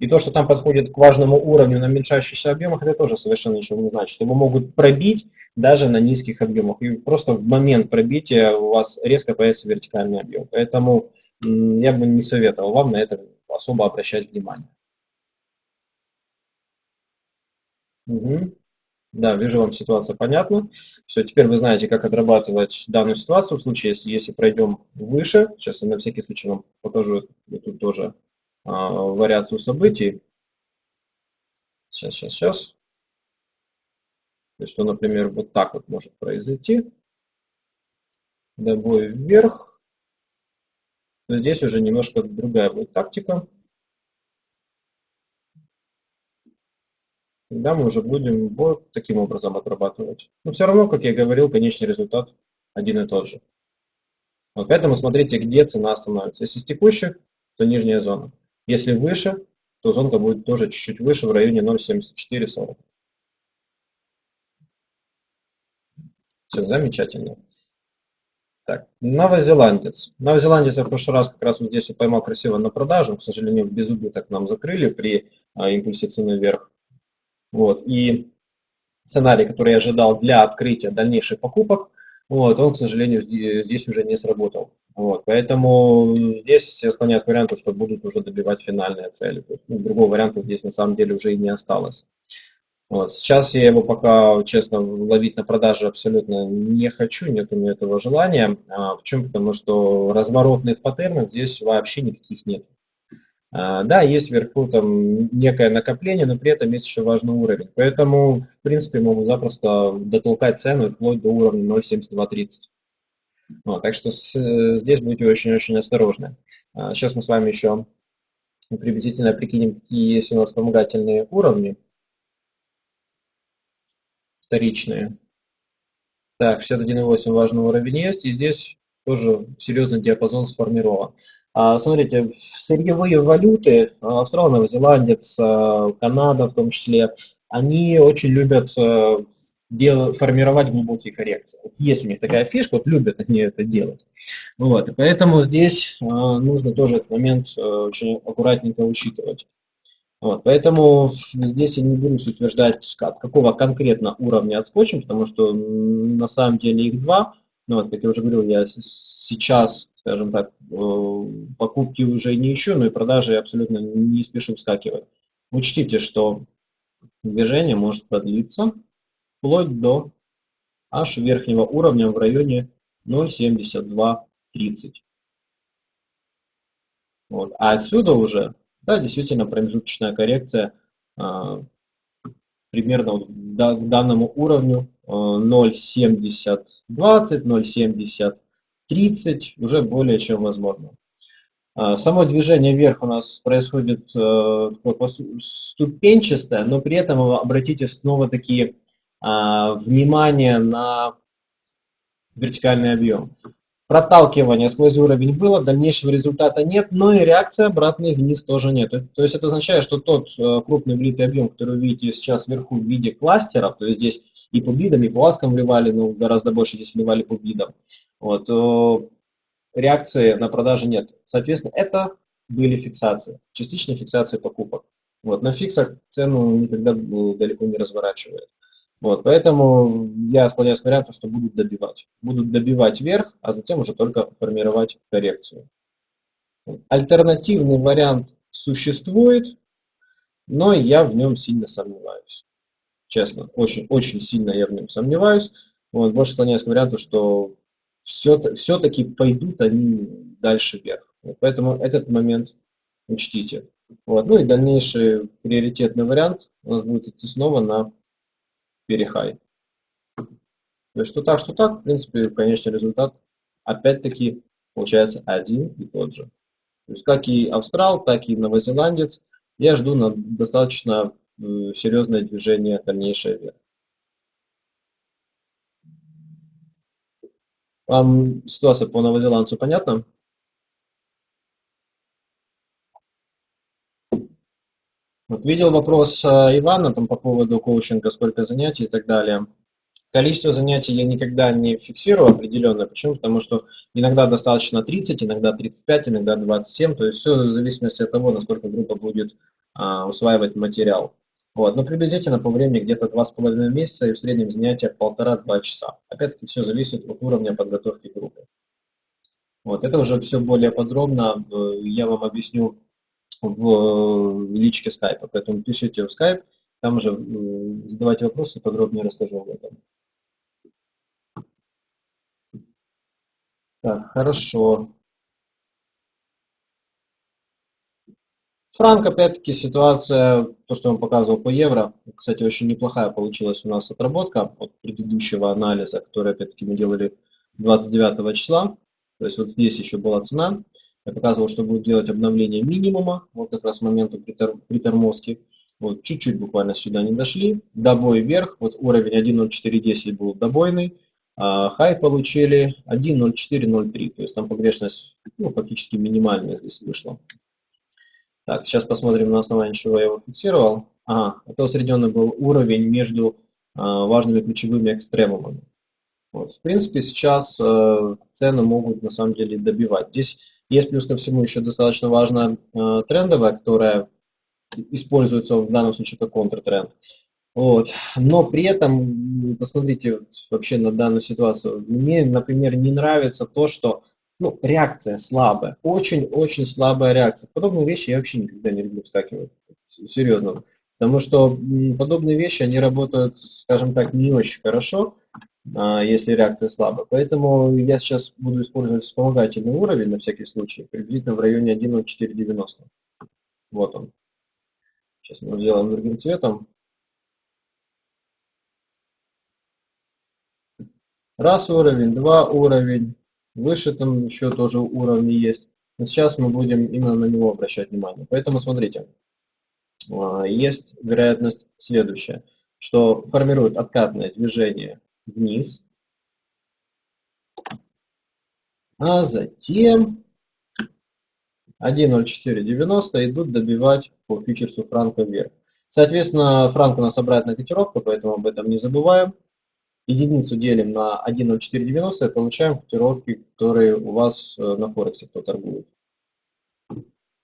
И то, что там подходит к важному уровню на уменьшающихся объемах, это тоже совершенно ничего не значит. Его могут пробить даже на низких объемах. И просто в момент пробития у вас резко появится вертикальный объем. Поэтому я бы не советовал вам на это особо обращать внимание. Угу. Да, вижу, вам ситуация понятна. Все, теперь вы знаете, как отрабатывать данную ситуацию в случае, если, если пройдем выше. Сейчас я на всякий случай вам покажу эту тоже а, вариацию событий. Сейчас, сейчас, сейчас. То есть, что, например, вот так вот может произойти. Добой вверх. То здесь уже немножко другая будет тактика. Тогда мы уже будем вот таким образом отрабатывать. Но все равно, как я говорил, конечный результат один и тот же. Вот поэтому смотрите, где цена остановится. Если с текущих, то нижняя зона. Если выше, то зонка будет тоже чуть-чуть выше, в районе 0.7440. Все, замечательно. Так, новозеландец. Новозеландец я в прошлый раз как раз вот здесь вот поймал красиво на продажу. К сожалению, без убыток нам закрыли при а, импульсе цены вверх. Вот. И сценарий, который я ожидал для открытия дальнейших покупок, вот, он, к сожалению, здесь уже не сработал. Вот, поэтому здесь склоняюсь к варианту, что будут уже добивать финальные цели. ну, другого варианта здесь на самом деле уже и не осталось. Вот. Сейчас я его пока, честно, ловить на продаже абсолютно не хочу, нет у меня этого желания. А, почему? Потому что разворотных паттернов здесь вообще никаких нет. А, да, есть вверху там некое накопление, но при этом есть еще важный уровень. Поэтому, в принципе, могу запросто дотолкать цену вплоть до уровня 0.7230. Вот, так что с, здесь будьте очень-очень осторожны. А, сейчас мы с вами еще приблизительно прикинем, какие есть у нас вспомогательные уровни вторичные. Так, 61.8 важный уровень есть, и здесь тоже серьезный диапазон сформирован. А, смотрите, сырьевые валюты, а, Австралия, а, Канада в том числе, они очень любят дел, формировать глубокие коррекции. Есть у них такая фишка, вот любят они это делать. Вот, и поэтому здесь нужно тоже этот момент очень аккуратненько учитывать. Вот, поэтому здесь я не буду утверждать, от какого конкретно уровня отскочим, потому что на самом деле их два. Ну, вот, как я уже говорил, я сейчас, скажем так, э, покупки уже не ищу, но и продажи абсолютно не спешу вскакивать. Учтите, что движение может продлиться вплоть до аж верхнего уровня в районе 0.7230. Вот. А отсюда уже, да, действительно промежуточная коррекция а, примерно к данному уровню 0.70, 20, 0.70, 30 уже более чем возможно. А, само движение вверх у нас происходит э, ступенчатое, но при этом обратите снова такие а, внимание на вертикальный объем. Проталкивание сквозь уровень было, дальнейшего результата нет, но и реакции обратной вниз тоже нет. То есть это означает, что тот э, крупный влитый объем, который вы видите сейчас вверху в виде кластеров, то есть здесь и по бидам, и по аскам вливали, но гораздо больше здесь вливали по бидам, вот, реакции на продажи нет. Соответственно, это были фиксации, частичные фиксации покупок. Вот, на фиксах цену никогда далеко не разворачивает. Вот, поэтому я склоняюсь к варианту, что будут добивать. Будут добивать вверх, а затем уже только формировать коррекцию. Альтернативный вариант существует, но я в нем сильно сомневаюсь. Честно, очень, очень сильно я в нем сомневаюсь. Вот, больше склоняюсь к варианту, что все-таки пойдут они дальше вверх. Вот, поэтому этот момент учтите. Вот, ну и дальнейший приоритетный вариант у нас будет идти снова на перехай. То есть что так, что так, в принципе, конечный результат опять-таки получается один и тот же. То есть как и австрал, так и новозеландец, я жду на достаточно серьезное движение дальнейшее вверх. Вам ситуация по новозеландцу понятна? Вот видел вопрос а, Ивана там, по поводу коучинга, сколько занятий и так далее. Количество занятий я никогда не фиксирую определенное. Почему? Потому что иногда достаточно 30, иногда 35, иногда 27. То есть все в зависимости от того, насколько группа будет а, усваивать материал. Вот. Но приблизительно по времени где-то 2,5 месяца и в среднем занятия 1,5-2 часа. Опять-таки все зависит от уровня подготовки группы. Вот. Это уже все более подробно э, я вам объясню в личке скайпа. Поэтому пишите в скайп, там уже задавайте вопросы, подробнее расскажу об этом. Так, хорошо. Франк, опять-таки, ситуация, то, что я вам показывал по евро. Кстати, очень неплохая получилась у нас отработка от предыдущего анализа, который, опять-таки, мы делали 29 числа. То есть вот здесь еще была цена. Я показывал, что будет делать обновление минимума, вот как раз моменту притормозки. Вот чуть-чуть буквально сюда не дошли. Добой вверх, вот уровень 1.0410 был добойный. А хай получили 1.0403, то есть там погрешность ну, фактически минимальная здесь вышла. Так, сейчас посмотрим на основании чего я его фиксировал. Ага, это усредненный был уровень между а, важными ключевыми экстремумами. Вот, в принципе, сейчас э, цены могут на самом деле добивать. Здесь есть плюс ко всему еще достаточно важная э, трендовая, которая используется в данном случае как контртренд. Вот. Но при этом, посмотрите вообще на данную ситуацию. Мне, например, не нравится то, что ну, реакция слабая, очень-очень слабая реакция. Подобные вещи я вообще никогда не люблю вскакивать, серьезно. Потому что подобные вещи, они работают, скажем так, не очень хорошо. А, если реакция слабая. Поэтому я сейчас буду использовать вспомогательный уровень на всякий случай, приблизительно в районе 1.0490. Вот он. Сейчас мы сделаем другим цветом. Раз уровень, два уровень, выше там еще тоже уровни есть. Но сейчас мы будем именно на него обращать внимание. Поэтому смотрите, есть вероятность следующая, что формирует откатное движение вниз. А затем 1.0490 идут добивать по фьючерсу франка вверх. Соответственно, франк у нас обратная котировка, поэтому об этом не забываем. Единицу делим на 1.0490 и получаем котировки, которые у вас э, на Форексе кто торгует.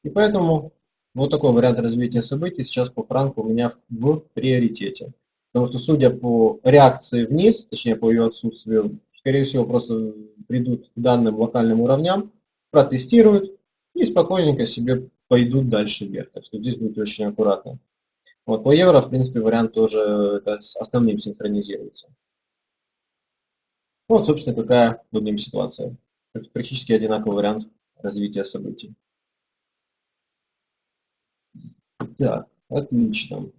И поэтому вот такой вариант развития событий сейчас по франку у меня в приоритете. Потому что, судя по реакции вниз, точнее по ее отсутствию, скорее всего, просто придут к данным локальным уровням, протестируют и спокойненько себе пойдут дальше вверх. Так что здесь будет очень аккуратно. Вот по евро, в принципе, вариант тоже это с основным синхронизируется. Вот, собственно, какая нем ситуация. Это практически одинаковый вариант развития событий. Так, отлично.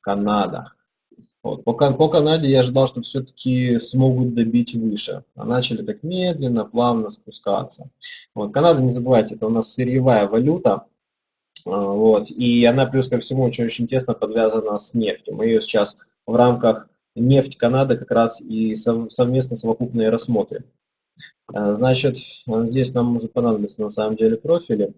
Канада. Вот. По, по Канаде я ожидал, что все-таки смогут добить выше. А начали так медленно, плавно спускаться. Вот. Канада, не забывайте, это у нас сырьевая валюта. А, вот. И она плюс ко всему очень-очень тесно подвязана с нефтью. Мы ее сейчас в рамках нефть Канады как раз и совместно совокупные рассмотрим. Э, значит, здесь нам может понадобиться на самом деле профили.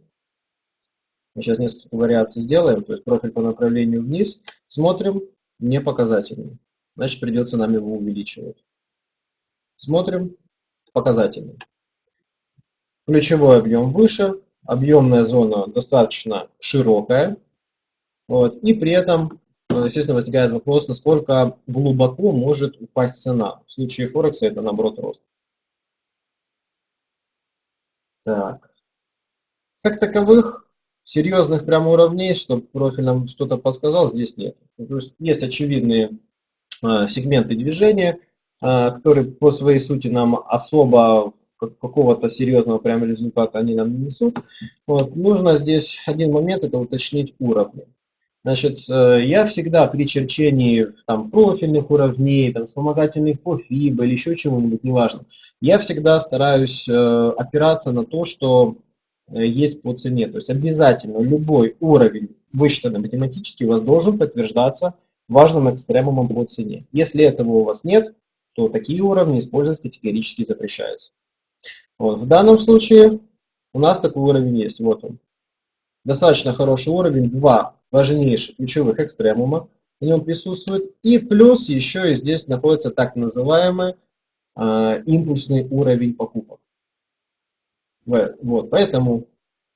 Мы сейчас несколько вариаций сделаем, то есть профиль по направлению вниз. Смотрим, не показательный. Значит, придется нам его увеличивать. Смотрим, показательный. Ключевой объем выше, объемная зона достаточно широкая. Вот, и при этом, естественно, возникает вопрос, насколько глубоко может упасть цена. В случае Форекса это наоборот рост. Так. Как таковых серьезных прямо уровней, чтобы профиль нам что-то подсказал, здесь нет. То есть, есть очевидные э, сегменты движения, э, которые по своей сути нам особо какого-то серьезного прямо результата они нам не несут. Вот. Нужно здесь один момент, это уточнить уровни. Значит, э, я всегда при черчении там, профильных уровней, там, вспомогательных по FIBA или еще чего-нибудь, неважно, я всегда стараюсь э, опираться на то, что Э, есть по цене. То есть обязательно любой уровень, высчитанный математически, у вас должен подтверждаться важным экстремумом по цене. Если этого у вас нет, то такие уровни использовать категорически запрещается. Вот. В данном случае у нас такой уровень есть. Вот он. Достаточно хороший уровень. Два важнейших ключевых экстремума в нем присутствует. И плюс еще и здесь находится так называемый э, импульсный уровень покупок. Вот, поэтому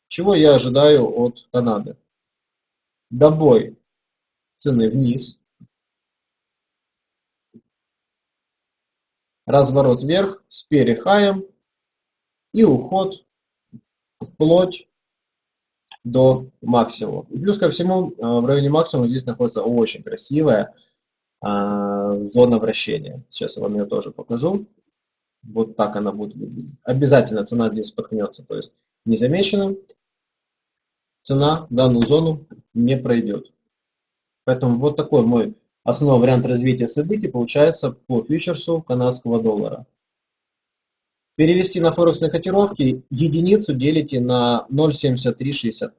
чего я ожидаю от Канады? Добой цены вниз, разворот вверх с перехаем и уход вплоть до максимума. И плюс ко всему, э, в районе максимума здесь находится очень красивая а, зона вращения. Сейчас я вам ее тоже покажу. Вот так она будет выглядеть. Обязательно цена здесь споткнется, то есть незамеченным цена данную зону не пройдет. Поэтому вот такой мой основной вариант развития событий получается по фьючерсу канадского доллара. Перевести на форексные котировки единицу делите на 0.7365.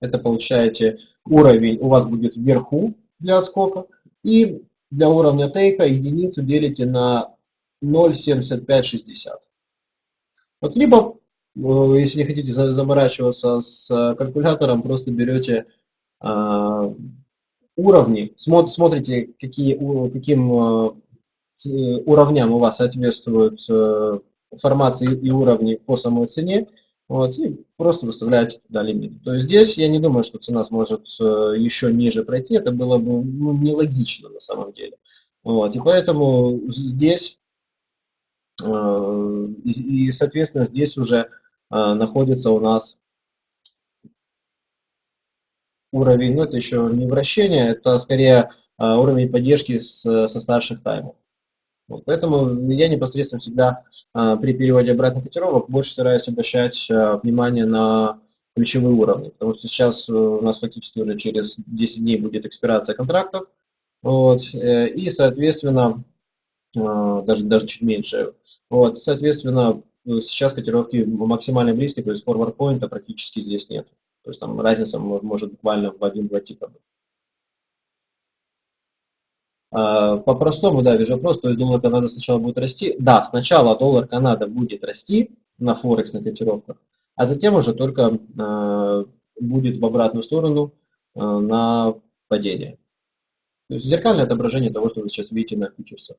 Это получаете уровень у вас будет вверху для отскока. И для уровня тейка единицу делите на 0,7560. Вот либо, э, если не хотите заморачиваться с э, калькулятором, просто берете э, уровни, смотрите, какие, каким уровням у вас соответствуют формации и уровни по самой цене, вот, и просто выставляете туда лимит. То есть здесь я не думаю, что цена сможет еще ниже пройти, это было бы ну, нелогично на самом деле. Вот, и поэтому здесь Э, и, соответственно, здесь уже э, находится у нас уровень, ну это еще не вращение, это скорее э, уровень поддержки с, со старших таймов. Вот, поэтому я непосредственно всегда при переводе обратных котировок больше стараюсь обращать внимание на ключевые уровни, потому что сейчас у нас фактически уже через 10 дней будет экспирация контрактов, вот, и, соответственно, а, даже, даже чуть меньше. Вот, соответственно, сейчас котировки максимально близкие, то есть forward point практически здесь нет. То есть там разница может буквально в один-два типа быть. А, по-простому, да, вижу вопрос, то есть доллар Канада сначала будет расти. Да, сначала доллар Канада будет расти на Форекс, на котировках, а затем уже только э, будет в обратную сторону э, на падение. То есть зеркальное отображение того, что вы сейчас видите на фьючерсах.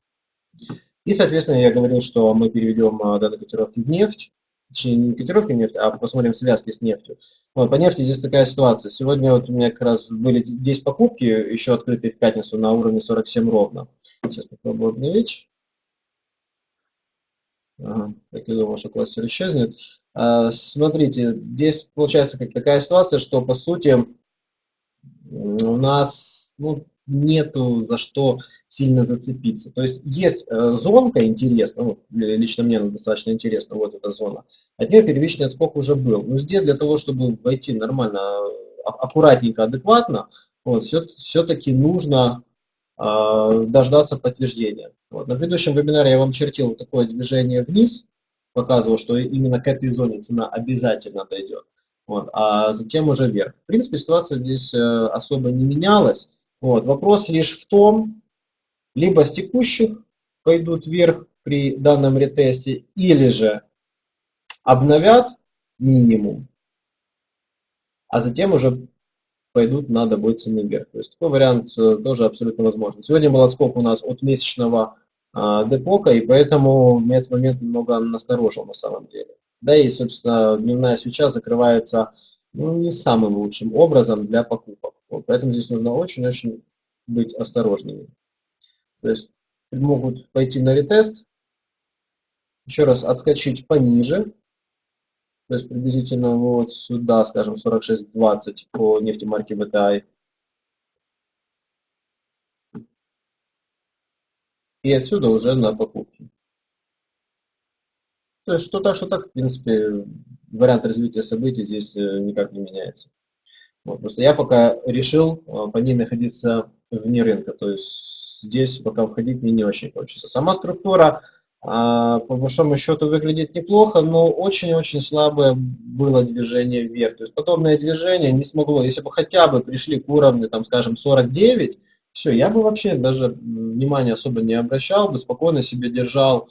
И, соответственно, я говорил, что мы переведем данные котировки в нефть, точнее не котировки в нефть, а посмотрим связки с нефтью. Вот, по нефти здесь такая ситуация. Сегодня вот у меня как раз были 10 покупки, еще открытые в пятницу на уровне 47 ровно. Сейчас попробую обновить. Ага, так я думал, что кластер исчезнет. А, смотрите, здесь получается как такая ситуация, что по сути у нас ну, нету за что сильно зацепиться. То есть есть э, зонка интересная, ну, лично мне она достаточно интересна, вот эта зона. От нее первичный отскок уже был. Но здесь для того, чтобы войти нормально, а, аккуратненько, адекватно, вот, все, все-таки нужно э, дождаться подтверждения. Вот. На предыдущем вебинаре я вам чертил такое движение вниз, показывал, что именно к этой зоне цена обязательно дойдет. Вот, а затем уже вверх. В принципе, ситуация здесь э, особо не менялась. Вот. Вопрос лишь в том, либо с текущих пойдут вверх при данном ретесте, или же обновят минимум, а затем уже пойдут на добой цены вверх. То есть такой вариант э, тоже абсолютно возможен. Сегодня был отскок у нас от месячного а, депока, и поэтому меня этот момент немного насторожил на самом деле. Да и, собственно, дневная свеча закрывается ну, не самым лучшим образом для покупок. Вот, поэтому здесь нужно очень-очень быть осторожными. То есть могут пойти на ретест, еще раз отскочить пониже, то есть приблизительно вот сюда, скажем, 46.20 по нефти марки VTI. И отсюда уже на покупки. То есть что так, что так, в принципе, вариант развития событий здесь э, никак не меняется. Вот, просто я пока решил э, по ней находиться вне рынка. То есть здесь пока входить мне не очень хочется. Сама структура а, по большому счету выглядит неплохо, но очень-очень слабое было движение вверх. То есть подобное движение не смогло, если бы хотя бы пришли к уровню, там, скажем, 49, все, я бы вообще даже внимания особо не обращал, бы спокойно себе держал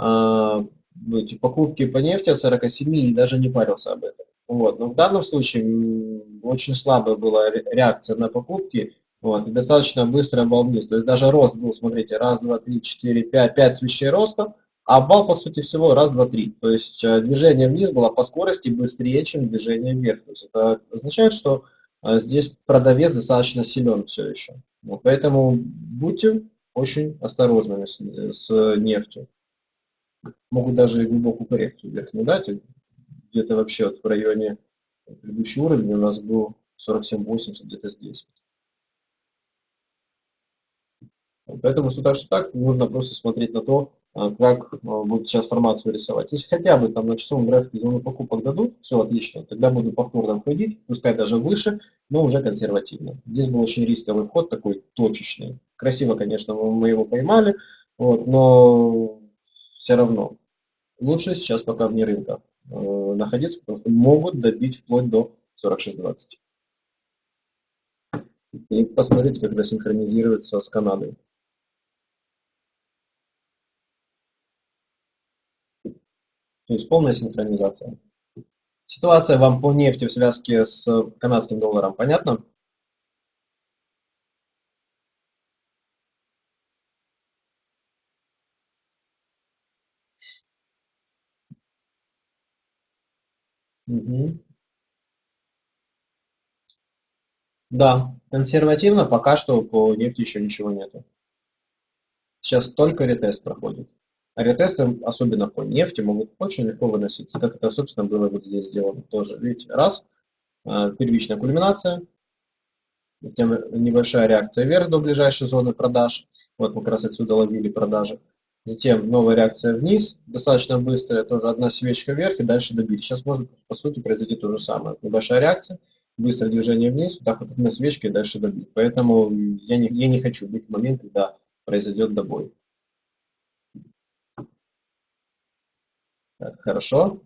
э, эти покупки по нефти от 47 и даже не парился об этом. Вот. Но в данном случае очень слабая была реакция на покупки, вот, и достаточно быстро обвал вниз. То есть даже рост был, смотрите, раз, два, три, четыре, пять, пять свечей роста, а обвал, по сути всего, раз, два, три. То есть э, движение вниз было по скорости быстрее, чем движение вверх. То есть это означает, что э, здесь продавец достаточно силен все еще. Вот, поэтому будьте очень осторожными с, с нефтью. Могут даже и глубокую коррекцию вверх не дать. Где-то вообще вот в районе предыдущий уровень у нас был 47-80, где-то здесь. Поэтому что так, что так, нужно просто смотреть на то, а, как а, будет сейчас формацию рисовать. Если хотя бы там на часовом графике зону покупок дадут, все отлично, тогда буду повторно входить, пускай даже выше, но уже консервативно. Здесь был очень рисковый вход, такой точечный. Красиво, конечно, мы его поймали, вот, но все равно лучше сейчас пока вне рынка э, находиться, потому что могут добить вплоть до 46.20. И посмотрите, когда синхронизируется с Канадой. То есть полная синхронизация. Ситуация вам по нефти в связке с канадским долларом понятна? Угу. Да, консервативно пока что по нефти еще ничего нету. Сейчас только ретест проходит. Ретесты, особенно по нефти, могут очень легко выноситься, как это, собственно, было вот здесь сделано тоже. Видите, раз, а, первичная кульминация, затем небольшая реакция вверх до ближайшей зоны продаж. Вот мы как раз отсюда ловили продажи. Затем новая реакция вниз, достаточно быстрая, тоже одна свечка вверх и дальше добили. Сейчас может, по сути, произойти то же самое. Небольшая реакция, быстрое движение вниз, вот так вот одна свечка и дальше добить. Поэтому я не, я не хочу быть в момент, когда произойдет добой. Хорошо.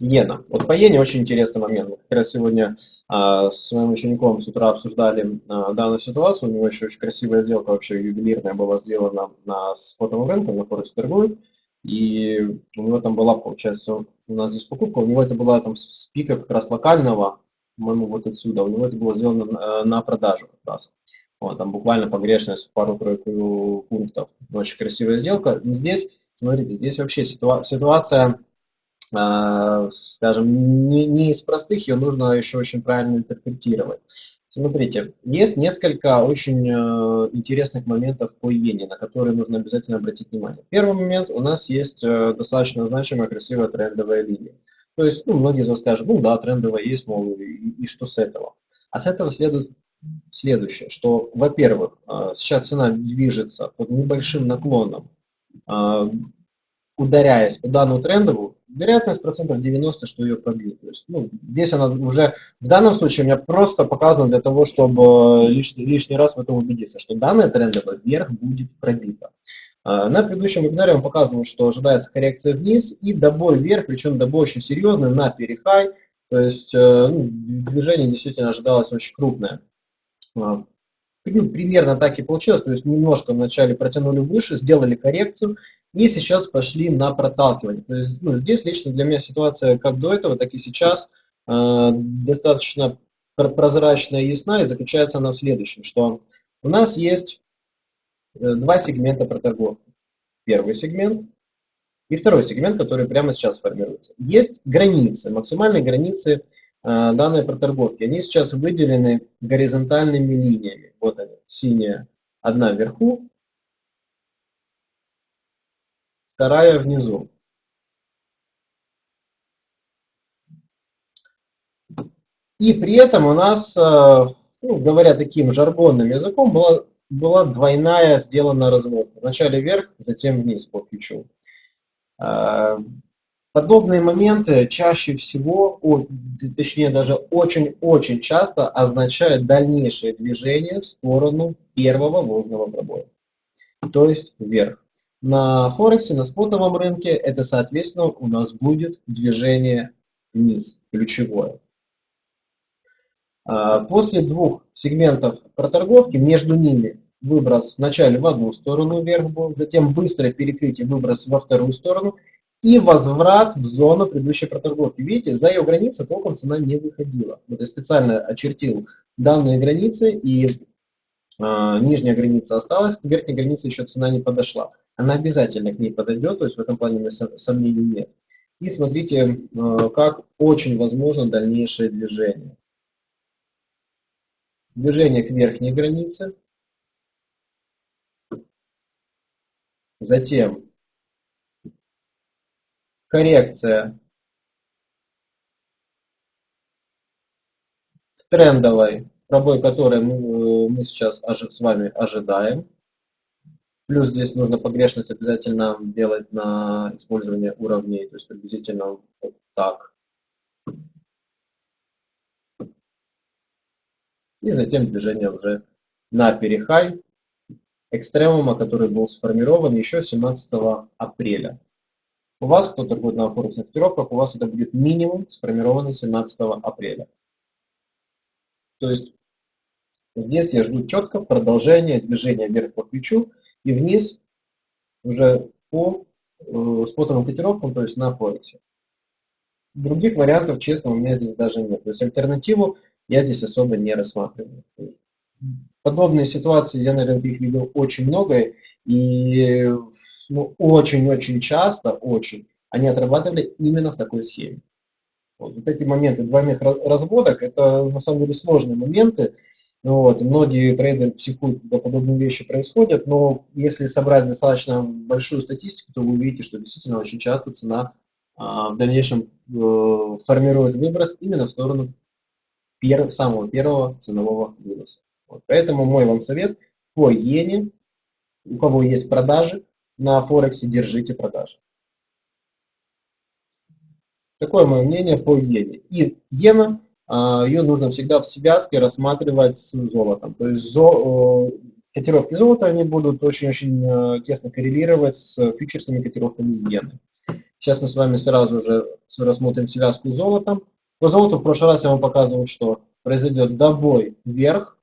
Иена. Вот по иене очень интересный момент. Мы как раз сегодня а, с своим учеником с утра обсуждали а, данную ситуацию. У него еще очень красивая сделка, вообще ювелирная была сделана на спотовом рынке, на Форекс торгует. И у него там была, получается, у нас здесь покупка, у него это была там с пика как раз локального, по-моему, вот отсюда. У него это было сделано на, на продажу как раз. Вот, там буквально погрешность пару-тройку пунктов. Очень красивая сделка. Здесь Смотрите, здесь вообще ситуа ситуация, э, скажем, не, не из простых, ее нужно еще очень правильно интерпретировать. Смотрите, есть несколько очень э, интересных моментов по иене, на которые нужно обязательно обратить внимание. Первый момент, у нас есть э, достаточно значимая, красивая трендовая линия. То есть, ну, многие из вас скажут, ну да, трендовая есть, мол, и, и что с этого? А с этого следует следующее, что, во-первых, э, сейчас цена движется под небольшим наклоном ударяясь по данному трендову, вероятность процентов 90, что ее пробьют. То есть, ну, здесь она уже, в данном случае у меня просто показано для того, чтобы лишний, лишний раз в этом убедиться, что данная трендовая вверх будет пробита. А, на предыдущем вебинаре вам показывал, что ожидается коррекция вниз и добой вверх, причем добой очень серьезный на перехай. То есть э, ну, движение действительно ожидалось очень крупное. Ну, примерно так и получилось, то есть немножко вначале протянули выше, сделали коррекцию, и сейчас пошли на проталкивание. То есть, ну, здесь лично для меня ситуация как до этого, так и сейчас э, достаточно прозрачная и ясна, и заключается она в следующем, что у нас есть э, два сегмента проторговки. Первый сегмент и второй сегмент, который прямо сейчас формируется. Есть границы, максимальные границы э, данной проторговки. Они сейчас выделены горизонтальными линиями. Вот они, синяя одна вверху, вторая внизу. И при этом у нас, э, ну, говоря таким жаргонным языком, была, была двойная сделана разводка. Вначале вверх, затем вниз по фьючу. Подобные моменты чаще всего, точнее даже очень-очень часто означают дальнейшее движение в сторону первого ложного пробоя, то есть вверх. На Форексе, на спотовом рынке это, соответственно, у нас будет движение вниз, ключевое. А, после двух сегментов проторговки, между ними выброс вначале в одну сторону вверх был, затем быстрое перекрытие, выброс во вторую сторону и возврат в зону предыдущей проторговки. Видите, за ее границы толком цена не выходила. Вот я специально очертил данные границы и э, нижняя граница осталась, к верхней границе еще цена не подошла. Она обязательно к ней подойдет, то есть в этом плане у сомнений нет. И смотрите, э, как очень возможно дальнейшее движение движение к верхней границе, затем коррекция в трендовой, пробой которой мы, мы сейчас с вами ожидаем. Плюс здесь нужно погрешность обязательно делать на использование уровней, то есть приблизительно вот так. и затем движение уже на перехай экстремума, который был сформирован еще 17 апреля. У вас, кто торгует на форексных котировках, у вас это будет минимум сформированный 17 апреля. То есть здесь я жду четко продолжения движения вверх по ключу и вниз уже по э, спотовым котировкам, то есть на Форексе. Других вариантов, честно, у меня здесь даже нет. То есть альтернативу я здесь особо не рассматриваю. Подобные ситуации, я, наверное, их видел очень много, и ну, очень-очень часто, очень, они отрабатывали именно в такой схеме. Вот, вот эти моменты двойных разводок, это на самом деле сложные моменты, вот, многие трейдеры психуют, когда подобные вещи происходят, но если собрать достаточно большую статистику, то вы увидите, что действительно очень часто цена а, в дальнейшем э, формирует выброс именно в сторону перв, самого первого ценового выноса. Вот. Поэтому мой вам совет по иене, у кого есть продажи на Форексе, держите продажи. Такое мое мнение по иене. И иена, а, ее нужно всегда в связке рассматривать с золотом. То есть зо, котировки золота они будут очень-очень э, тесно коррелировать с фьючерсными котировками иены. Сейчас мы с вами сразу же рассмотрим связку с золотом. По золоту в прошлый раз я вам показывал, что произойдет добой вверх.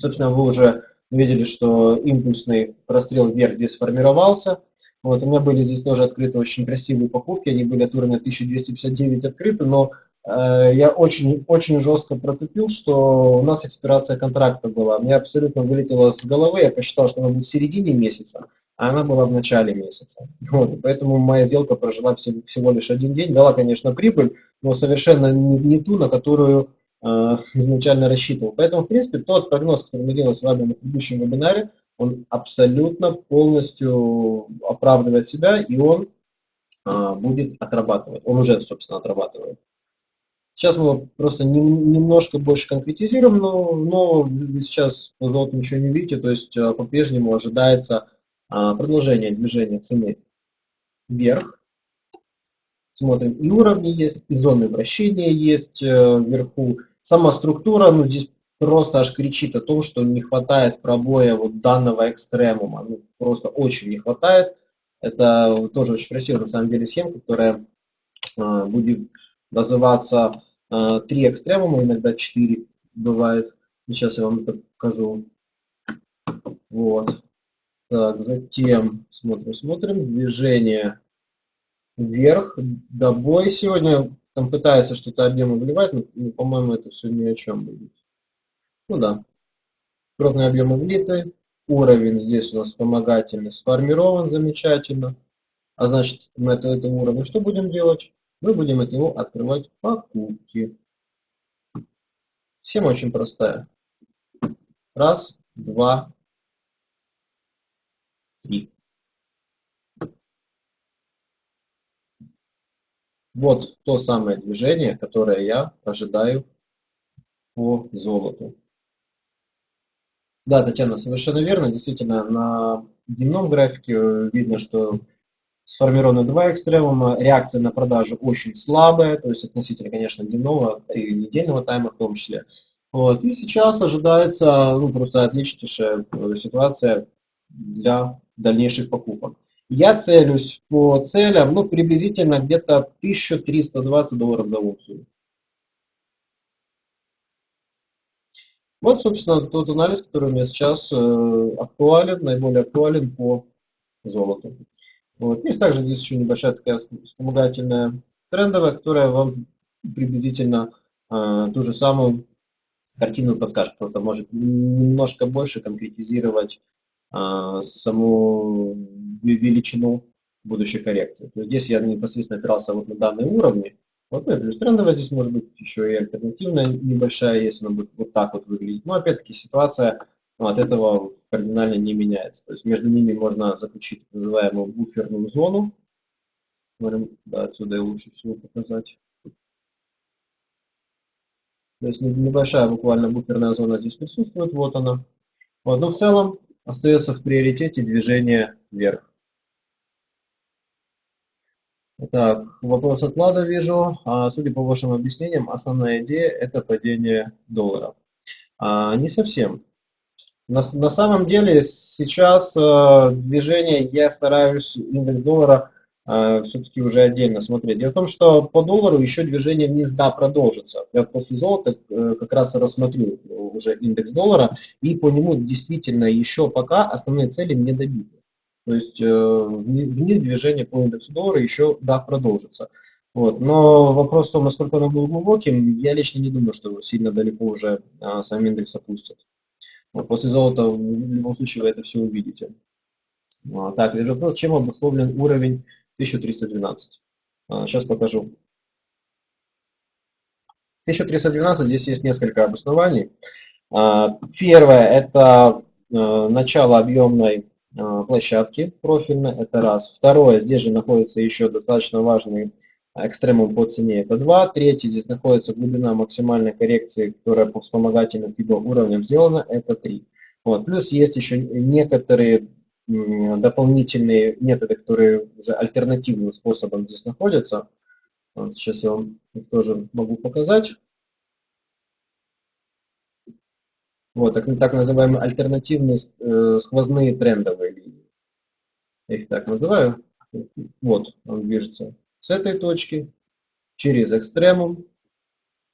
Собственно, вы уже видели, что импульсный прострел вверх здесь сформировался. Вот, у меня были здесь тоже открыты очень красивые покупки, они были от уровня 1259 открыты, но э, я очень, очень жестко протупил, что у нас экспирация контракта была. Мне абсолютно вылетело с головы, я посчитал, что она будет в середине месяца, а она была в начале месяца. Вот, поэтому моя сделка прожила всего, всего лишь один день. Дала, конечно, прибыль, но совершенно не, не ту, на которую изначально рассчитывал. Поэтому, в принципе, тот прогноз, который мы делали с вами на предыдущем вебинаре, он абсолютно полностью оправдывает себя, и он э, будет отрабатывать. Он уже, собственно, отрабатывает. Сейчас мы просто не, немножко больше конкретизируем, но, но сейчас по золоту ничего не видите, то есть э, по-прежнему ожидается а, продолжение движения цены вверх. Смотрим, и уровни есть, и зоны вращения есть э, вверху. Сама структура, ну здесь просто аж кричит о том, что не хватает пробоя вот данного экстремума. Ну, просто очень не хватает. Это тоже очень красивая на самом деле схема, которая э, будет называться э, три экстремума, иногда четыре бывает. Сейчас я вам это покажу. Вот. Так, затем смотрим, смотрим. Движение вверх, до бой. Сегодня там пытается что-то объемы вливать, но, ну, по-моему, это все ни о чем будет. Ну да. Крупные объемы влиты. Уровень здесь у нас вспомогательный сформирован замечательно. А значит, на это, этом уровне что будем делать? Мы будем от него открывать покупки. Схема очень простая. Раз, два, три. Вот то самое движение, которое я ожидаю по золоту. Да, Татьяна, совершенно верно. Действительно, на дневном графике видно, что сформированы два экстремума, реакция на продажу очень слабая, то есть относительно, конечно, дневного и недельного тайма в том числе. Вот. И сейчас ожидается ну, просто отличнейшая э, ситуация для дальнейших покупок. Я целюсь по целям ну, приблизительно где-то 1320 долларов за унцию. Вот, собственно, тот анализ, который у меня сейчас э, актуален, наиболее актуален по золоту. Вот. Есть также здесь еще небольшая такая вспомогательная трендовая, которая вам приблизительно э, ту же самую картину подскажет, просто может немножко больше конкретизировать саму величину будущей коррекции. То есть здесь я непосредственно опирался вот на данные уровни, вот, ну и плюс трендовая здесь может быть еще и альтернативная небольшая, если она будет вот так вот выглядеть. Но опять-таки ситуация ну, от этого кардинально не меняется. То есть между ними можно заключить так называемую буферную зону. Смотрим, да, отсюда и лучше всего показать. То есть небольшая буквально буферная зона здесь присутствует, вот она. Вот, но в целом остается в приоритете движение вверх. Так, вопрос от Влада вижу. А, судя по вашим объяснениям, основная идея – это падение доллара. А, не совсем. На, на самом деле сейчас э, движение я стараюсь индекс доллара все-таки уже отдельно смотреть. Дело в том, что по доллару еще движение вниз да продолжится. Я после золота э, как раз рассмотрю уже индекс доллара и по нему действительно еще пока основные цели не добиты. То есть э, вниз движение по индексу доллара еще, да, продолжится. Вот. Но вопрос в том, насколько оно было глубоким, я лично не думаю, что сильно далеко уже а, сам индекс опустит. После золота в любом случае вы это все увидите. Так, вижу вопрос, чем обусловлен уровень 1312. А, сейчас покажу. 1312, здесь есть несколько обоснований. А, первое, это а, начало объемной а, площадки профильной, это раз. Второе, здесь же находится еще достаточно важный экстремум по цене, это 2. Третье, здесь находится глубина максимальной коррекции, которая по вспомогательным либо уровням сделана, это 3. Вот. Плюс есть еще некоторые дополнительные методы, которые уже альтернативным способом здесь находятся. Вот сейчас я вам их тоже могу показать. Вот, так, так называемые альтернативные э, сквозные трендовые линии. Я их так называю. Вот, он движется с этой точки через экстремум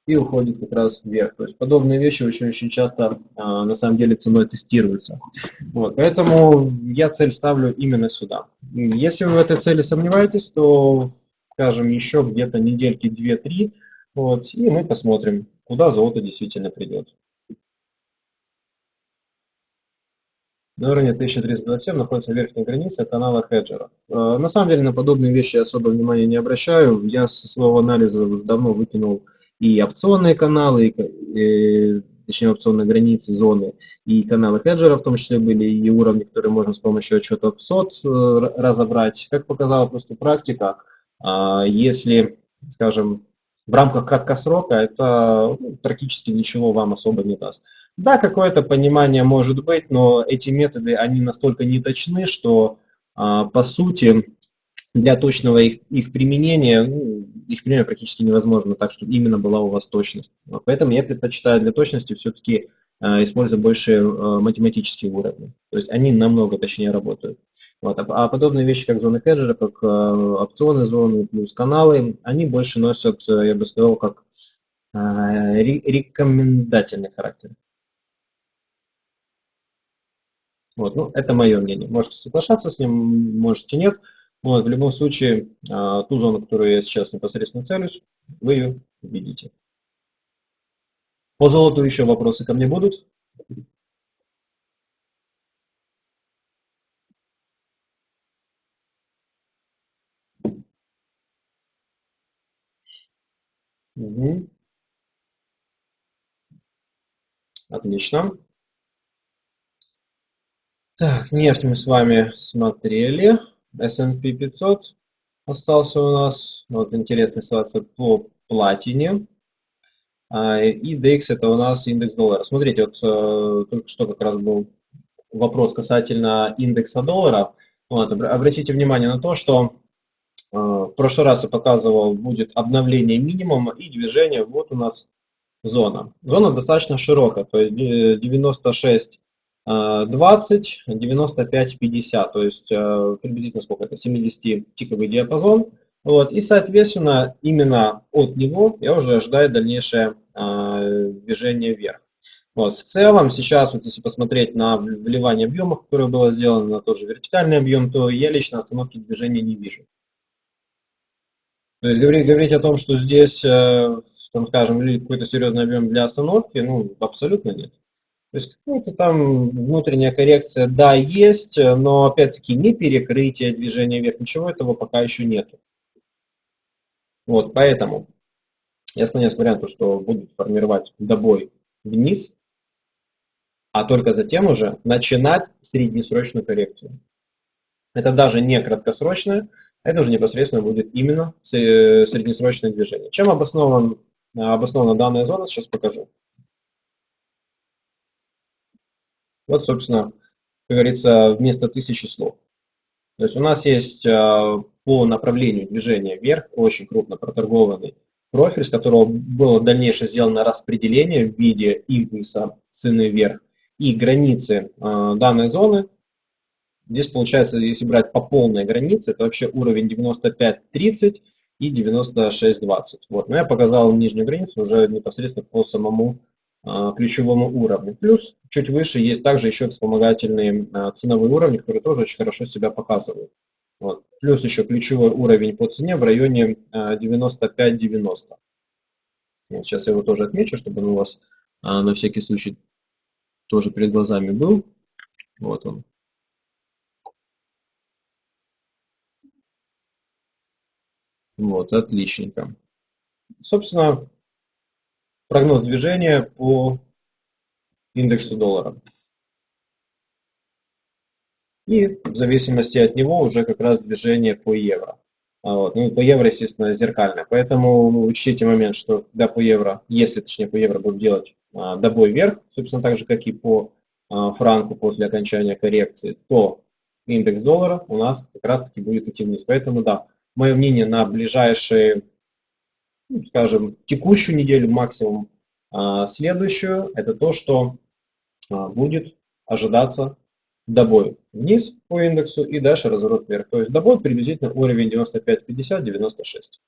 и уходит как раз вверх. То есть подобные вещи очень-очень часто а, на самом деле ценой тестируются. Вот, поэтому я цель ставлю именно сюда. Если вы в этой цели сомневаетесь, то, скажем, еще где-то недельки 2-3, вот, и мы посмотрим, куда золото действительно придет. На уровне 1327 находится верхняя граница канала хеджера. Э, на самом деле на подобные вещи я особо внимания не обращаю. Я со своего анализа уже давно выкинул и опционные каналы, и, и, точнее опционные границы, зоны, и каналы хеджера в том числе были, и уровни, которые можно с помощью отчета SOT э, разобрать. Как показала просто практика, а, если, скажем, в рамках краткосрока это ну, практически ничего вам особо не даст. Да, какое-то понимание может быть, но эти методы, они настолько неточны, что а, по сути для точного их, их применения, ну, их применение практически невозможно, так что именно была у вас точность. Поэтому я предпочитаю для точности все-таки а, использовать больше а, математические уровни. То есть они намного точнее работают. Вот. А подобные вещи, как зоны хеджера, как опционы зоны плюс каналы, они больше носят, я бы сказал, как рекомендательный характер. Вот, ну, это мое мнение. Можете соглашаться с ним, можете нет. Вот, в любом случае, а, ту зону, которую я сейчас непосредственно целюсь, вы ее видите. По золоту еще вопросы ко мне будут? Угу. Отлично. Так, нефть мы с вами смотрели. S&P 500 остался у нас. Вот интересная ситуация по платине. А, и DX это у нас индекс доллара. Смотрите, вот э, только что как раз был вопрос касательно индекса доллара. Вот, обратите внимание на то, что э, в прошлый раз я показывал, будет обновление минимума и движение. Вот у нас зона. Зона достаточно широкая, то есть 96 20, 95, 50, то есть э, приблизительно сколько это, 70-тиковый диапазон. Вот, и, соответственно, именно от него я уже ожидаю дальнейшее э, движение вверх. Вот, в целом, сейчас, вот если посмотреть на вливание объемов, которое было сделано, на тот же вертикальный объем, то я лично остановки движения не вижу. То есть говорить, говорить о том, что здесь, э, там, скажем, какой-то серьезный объем для остановки, ну, абсолютно нет. То есть какая-то там внутренняя коррекция, да, есть, но опять-таки не перекрытие движения вверх, ничего этого пока еще нету. Вот, поэтому я склоняюсь к варианту, что будет формировать добой вниз, а только затем уже начинать среднесрочную коррекцию. Это даже не краткосрочная, это уже непосредственно будет именно среднесрочное движение. Чем обоснован, обоснована данная зона, сейчас покажу. Вот, собственно, как говорится, вместо тысячи слов. То есть у нас есть э, по направлению движения вверх очень крупно проторгованный профиль, с которого было дальнейшее сделано распределение в виде импульса цены вверх и границы э, данной зоны. Здесь получается, если брать по полной границе, это вообще уровень 95.30 и 96.20. Вот. Но я показал нижнюю границу уже непосредственно по самому а, ключевому уровню. Плюс чуть выше есть также еще вспомогательные а, ценовые уровни, которые тоже очень хорошо себя показывают. Вот. Плюс еще ключевой уровень по цене в районе 95-90. А, вот сейчас я его тоже отмечу, чтобы он у вас на всякий случай тоже перед глазами был. Вот он. Вот, отличненько. Собственно, прогноз движения по индексу доллара. И в зависимости от него уже как раз движение по евро. А вот. Ну, по евро, естественно, зеркальное. Поэтому учтите момент, что когда по евро, если точнее по евро будем делать а, добой вверх, собственно, так же, как и по а, франку после окончания коррекции, то индекс доллара у нас как раз-таки будет идти вниз. Поэтому, да, мое мнение на ближайшие скажем, текущую неделю, максимум а, следующую, это то, что а, будет ожидаться добой вниз по индексу и дальше разворот вверх. То есть добой приблизительно уровень 95-50-96.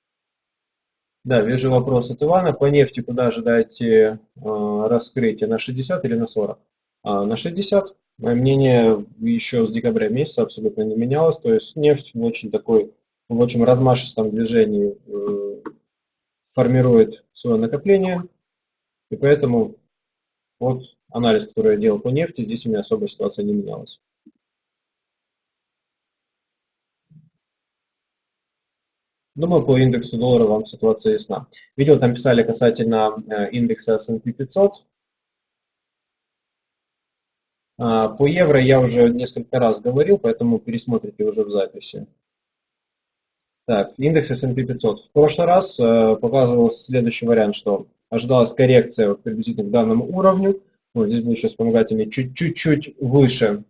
Да, вижу вопрос от Ивана. По нефти куда ожидаете э, раскрытие? На 60 или на 40? А, на 60. Мое мнение еще с декабря месяца абсолютно не менялось. То есть нефть в очень такой, в очень размашистом движении э, формирует свое накопление. И поэтому вот анализ, который я делал по нефти, здесь у меня особая ситуация не менялась. Думаю, по индексу доллара вам ситуация ясна. Видел, там писали касательно э, индекса S&P 500. А, по евро я уже несколько раз говорил, поэтому пересмотрите уже в записи. Так, индекс S&P 500. В прошлый раз э, показывал следующий вариант, что ожидалась коррекция вот, приблизительно к данному уровню. Вот здесь был еще вспомогательный чуть-чуть выше.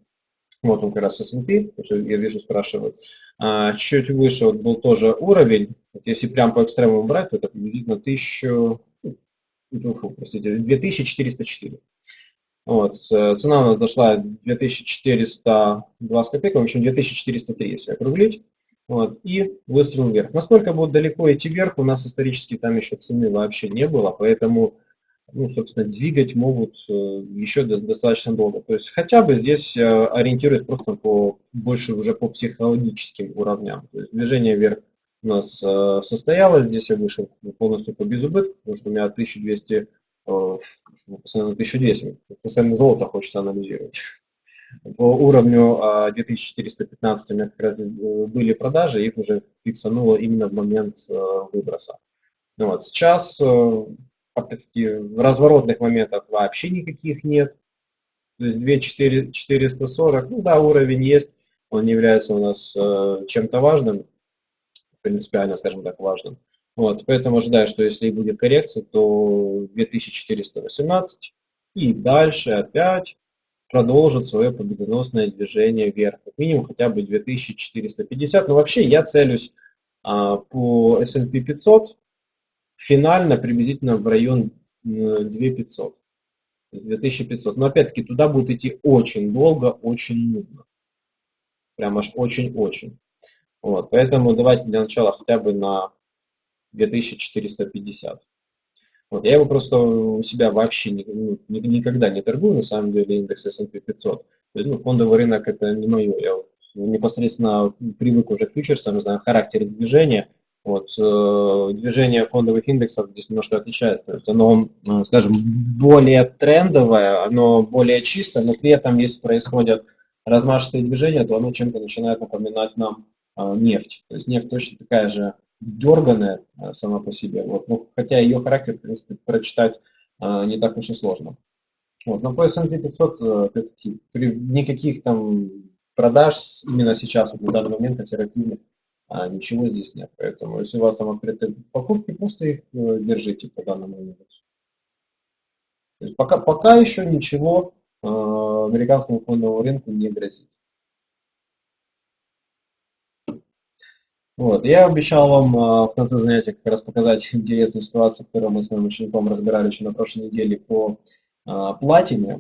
Вот он как раз S&P, я вижу, спрашивают. А, чуть выше вот был тоже уровень. Вот если прям по экстремуму брать, то это приблизительно 1000, ну, простите, 2404. Вот, цена у нас дошла 2420 копеек, в общем 2403, если округлить. Вот, и выстрел вверх. Насколько будет далеко идти вверх, у нас исторически там еще цены вообще не было, поэтому ну, собственно, двигать могут э, еще достаточно долго. То есть хотя бы здесь э, ориентируясь просто по больше уже по психологическим уровням. То есть движение вверх у нас э, состоялось, здесь я вышел полностью по безубытку, потому что у меня 1200, постоянно 1200, постоянно золото хочется анализировать. По уровню 2415 у меня как раз были продажи, их уже фиксануло именно в момент выброса. Ну вот, сейчас опять-таки, разворотных моментов вообще никаких нет. То есть 2 440, ну да, уровень есть, он не является у нас э, чем-то важным, принципиально, скажем так, важным. Вот, поэтому ожидаю, что если будет коррекция, то 2418 и дальше опять продолжит свое победоносное движение вверх. Как минимум хотя бы 2450. Но вообще я целюсь а, по S&P 500 финально приблизительно в район 2500. 2500. Но опять-таки туда будет идти очень долго, очень нудно. Прям аж очень-очень. Вот, поэтому давайте для начала хотя бы на 2450. Вот, я его просто у себя вообще ни, ни, никогда не торгую, на самом деле, индекс S&P 500. То есть, ну, фондовый рынок это не мое. Я непосредственно привык уже к фьючерсам, знаю характер движения, вот, э, движение фондовых индексов здесь немножко отличается. То есть оно, э, скажем, более трендовое, оно более чистое, но при этом, если происходят размашистые движения, то оно чем-то начинает напоминать нам нефть. То есть нефть точно такая же дерганая э, сама по себе. Вот, но хотя ее характер, в принципе, прочитать э, не так уж и сложно. Вот, но по S&P 500, э, опять-таки, никаких там продаж именно сейчас, вот, на данный момент консервативных а ничего здесь нет. Поэтому, если у вас там открыты покупки, просто их э, держите по данному есть пока, пока еще ничего э, американскому фондовому рынку не грозит. Вот. Я обещал вам э, в конце занятия как раз показать *laughs* интересную ситуацию, которую мы с моим учеником разбирали еще на прошлой неделе по э, платине.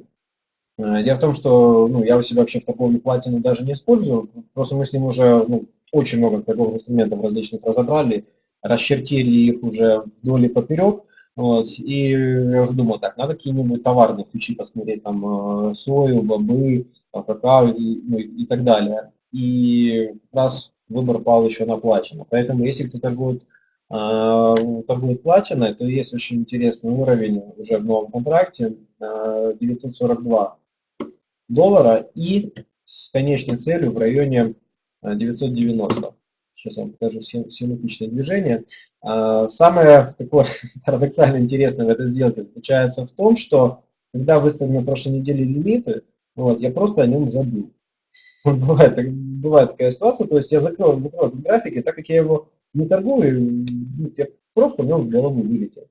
Э, дело в том, что ну, я у себя вообще в торговле платину даже не использую, просто мы с ним уже ну, очень много торговых инструментов различных разобрали, расчертили их уже вдоль и поперек. Вот, и я уже думал, так, надо какие-нибудь товарные ключи посмотреть, там, сою, бобы, какао и, ну, и так далее. И раз выбор пал еще на платину. Поэтому, если кто торгует, э, торгует платиной, то есть очень интересный уровень уже в новом контракте, э, 942 доллара и с конечной целью в районе 990. Сейчас я вам покажу схематичное движение. А, самое *laughs* такое парадоксально интересное в этой сделке заключается в том, что когда выставлены на прошлой неделе лимиты, вот, я просто о нем забыл. *laughs* Бывает, бывает такая ситуация, то есть я закрыл, закрыл этот график, и так как я его не торгую, ну, я просто в нем с головы вылетел.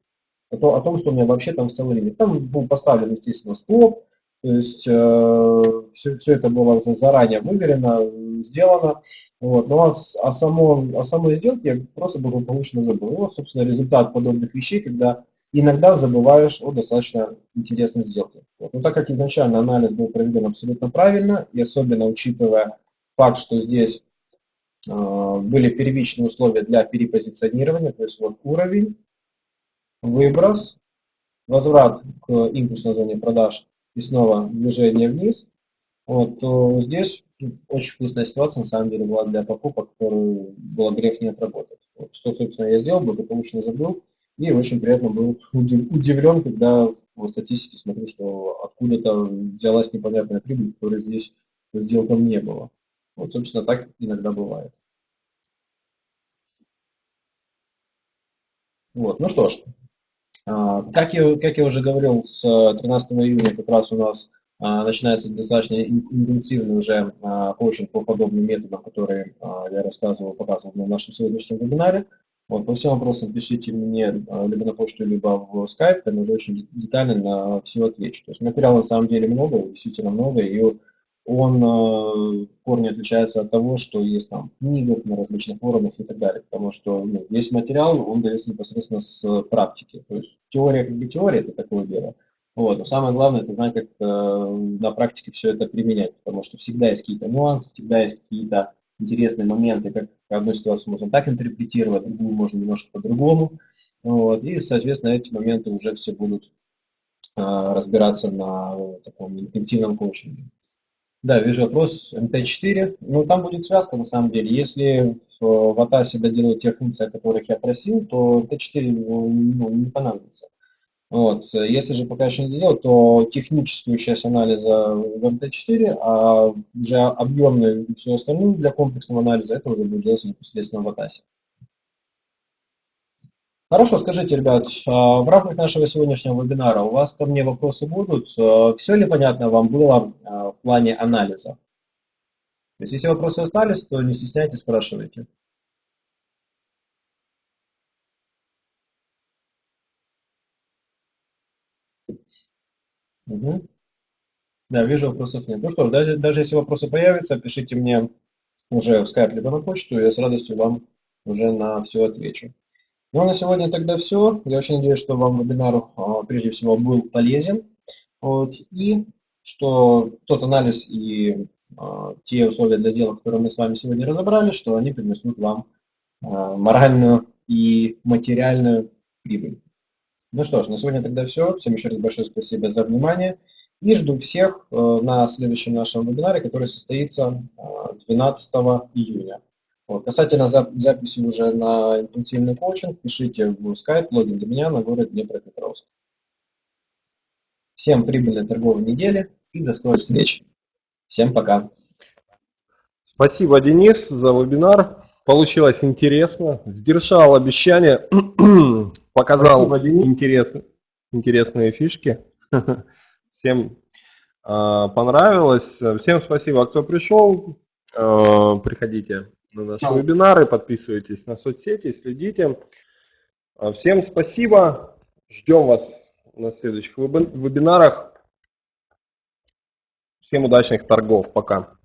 О, том, о том, что у меня вообще там целый лимит. Там был поставлен, естественно, стоп, то есть э, все, все это было заранее выверено, сделано. Вот. Но о, о, самом, о самой сделке я просто благополучно забыл. Вот, собственно, результат подобных вещей, когда иногда забываешь о достаточно интересной сделке. Вот. Но так как изначально анализ был проведен абсолютно правильно, и особенно учитывая факт, что здесь э, были первичные условия для перепозиционирования, то есть вот уровень, выброс, возврат к импульсной зоне продаж и снова движение вниз, вот, то здесь очень вкусная ситуация, на самом деле, была для покупок, которую было грех не отработать. Вот, что, собственно, я сделал, благополучно забыл, и очень приятно был *laughs* удивлен, когда в статистике смотрю, что откуда-то взялась непонятная прибыль, которой здесь сделкам не было. Вот, собственно, так иногда бывает. Вот, ну что ж, а, как я, как я уже говорил, с 13 июня как раз у нас а, начинается достаточно интенсивный уже а, коучинг по подобным методам, которые я рассказывал, показывал на нашем сегодняшнем вебинаре. Вот, по всем вопросам пишите мне либо на почту, либо в Skype, там уже очень детально на все отвечу. То есть материала на самом деле много, действительно много, и он э, в корне отличается от того, что есть там в книгах, на различных форумах и так далее. Потому что ну, весь материал, он дается непосредственно с практики. То есть теория как бы теория, это такое дело. Вот. Но самое главное, это знать, как э, на практике все это применять. Потому что всегда есть какие-то нюансы, всегда есть какие-то интересные моменты, как одну ситуацию можно так интерпретировать, другую можно немножко по-другому. Вот. И, соответственно, эти моменты уже все будут разбираться на таком интенсивном коучинге. Да, вижу вопрос. МТ4. Ну, там будет связка на самом деле. Если в, в ATAS доделают те функции, о которых я просил, то МТ4 ну, не понадобится. Вот. Если же пока еще не делал, то техническую часть анализа в МТ4, а уже объемную и все остальное для комплексного анализа, это уже будет делаться непосредственно в ATAS. Хорошо, скажите, ребят, а, в рамках нашего сегодняшнего вебинара у вас ко мне вопросы будут? А, Все ли понятно вам было а, в плане анализа? То есть, если вопросы остались, то не стесняйтесь, спрашивайте. Угу. Да, вижу, вопросов нет. Ну что ж, даже, даже если вопросы появятся, пишите мне уже в скайп либо на почту, я с радостью вам уже на все отвечу. Ну, а на сегодня тогда все. Я очень надеюсь, что вам вебинар а, прежде всего был полезен. Вот, и что тот анализ и а, те условия для сделок, которые мы с вами сегодня разобрали, что они принесут вам а, моральную и материальную прибыль. Ну что ж, на сегодня тогда все. Всем еще раз большое спасибо за внимание. И жду всех э, на следующем нашем вебинаре, который состоится 12 июня. Вот. Касательно записи уже на интенсивный коучинг, пишите в Skype, логин для меня на город Днепропетровск. Всем прибыльной торговой недели и до скорой встречи. Всем пока. Спасибо, Денис, за вебинар. Получилось интересно. Сдержал обещание, *clears throat* показал интерес, интересные фишки. *laughs* Всем э, понравилось. Всем спасибо, кто пришел. Э, приходите на наши вебинары, подписывайтесь на соцсети, следите. А, всем спасибо, ждем вас на следующих вебинарах. Всем удачных торгов, пока.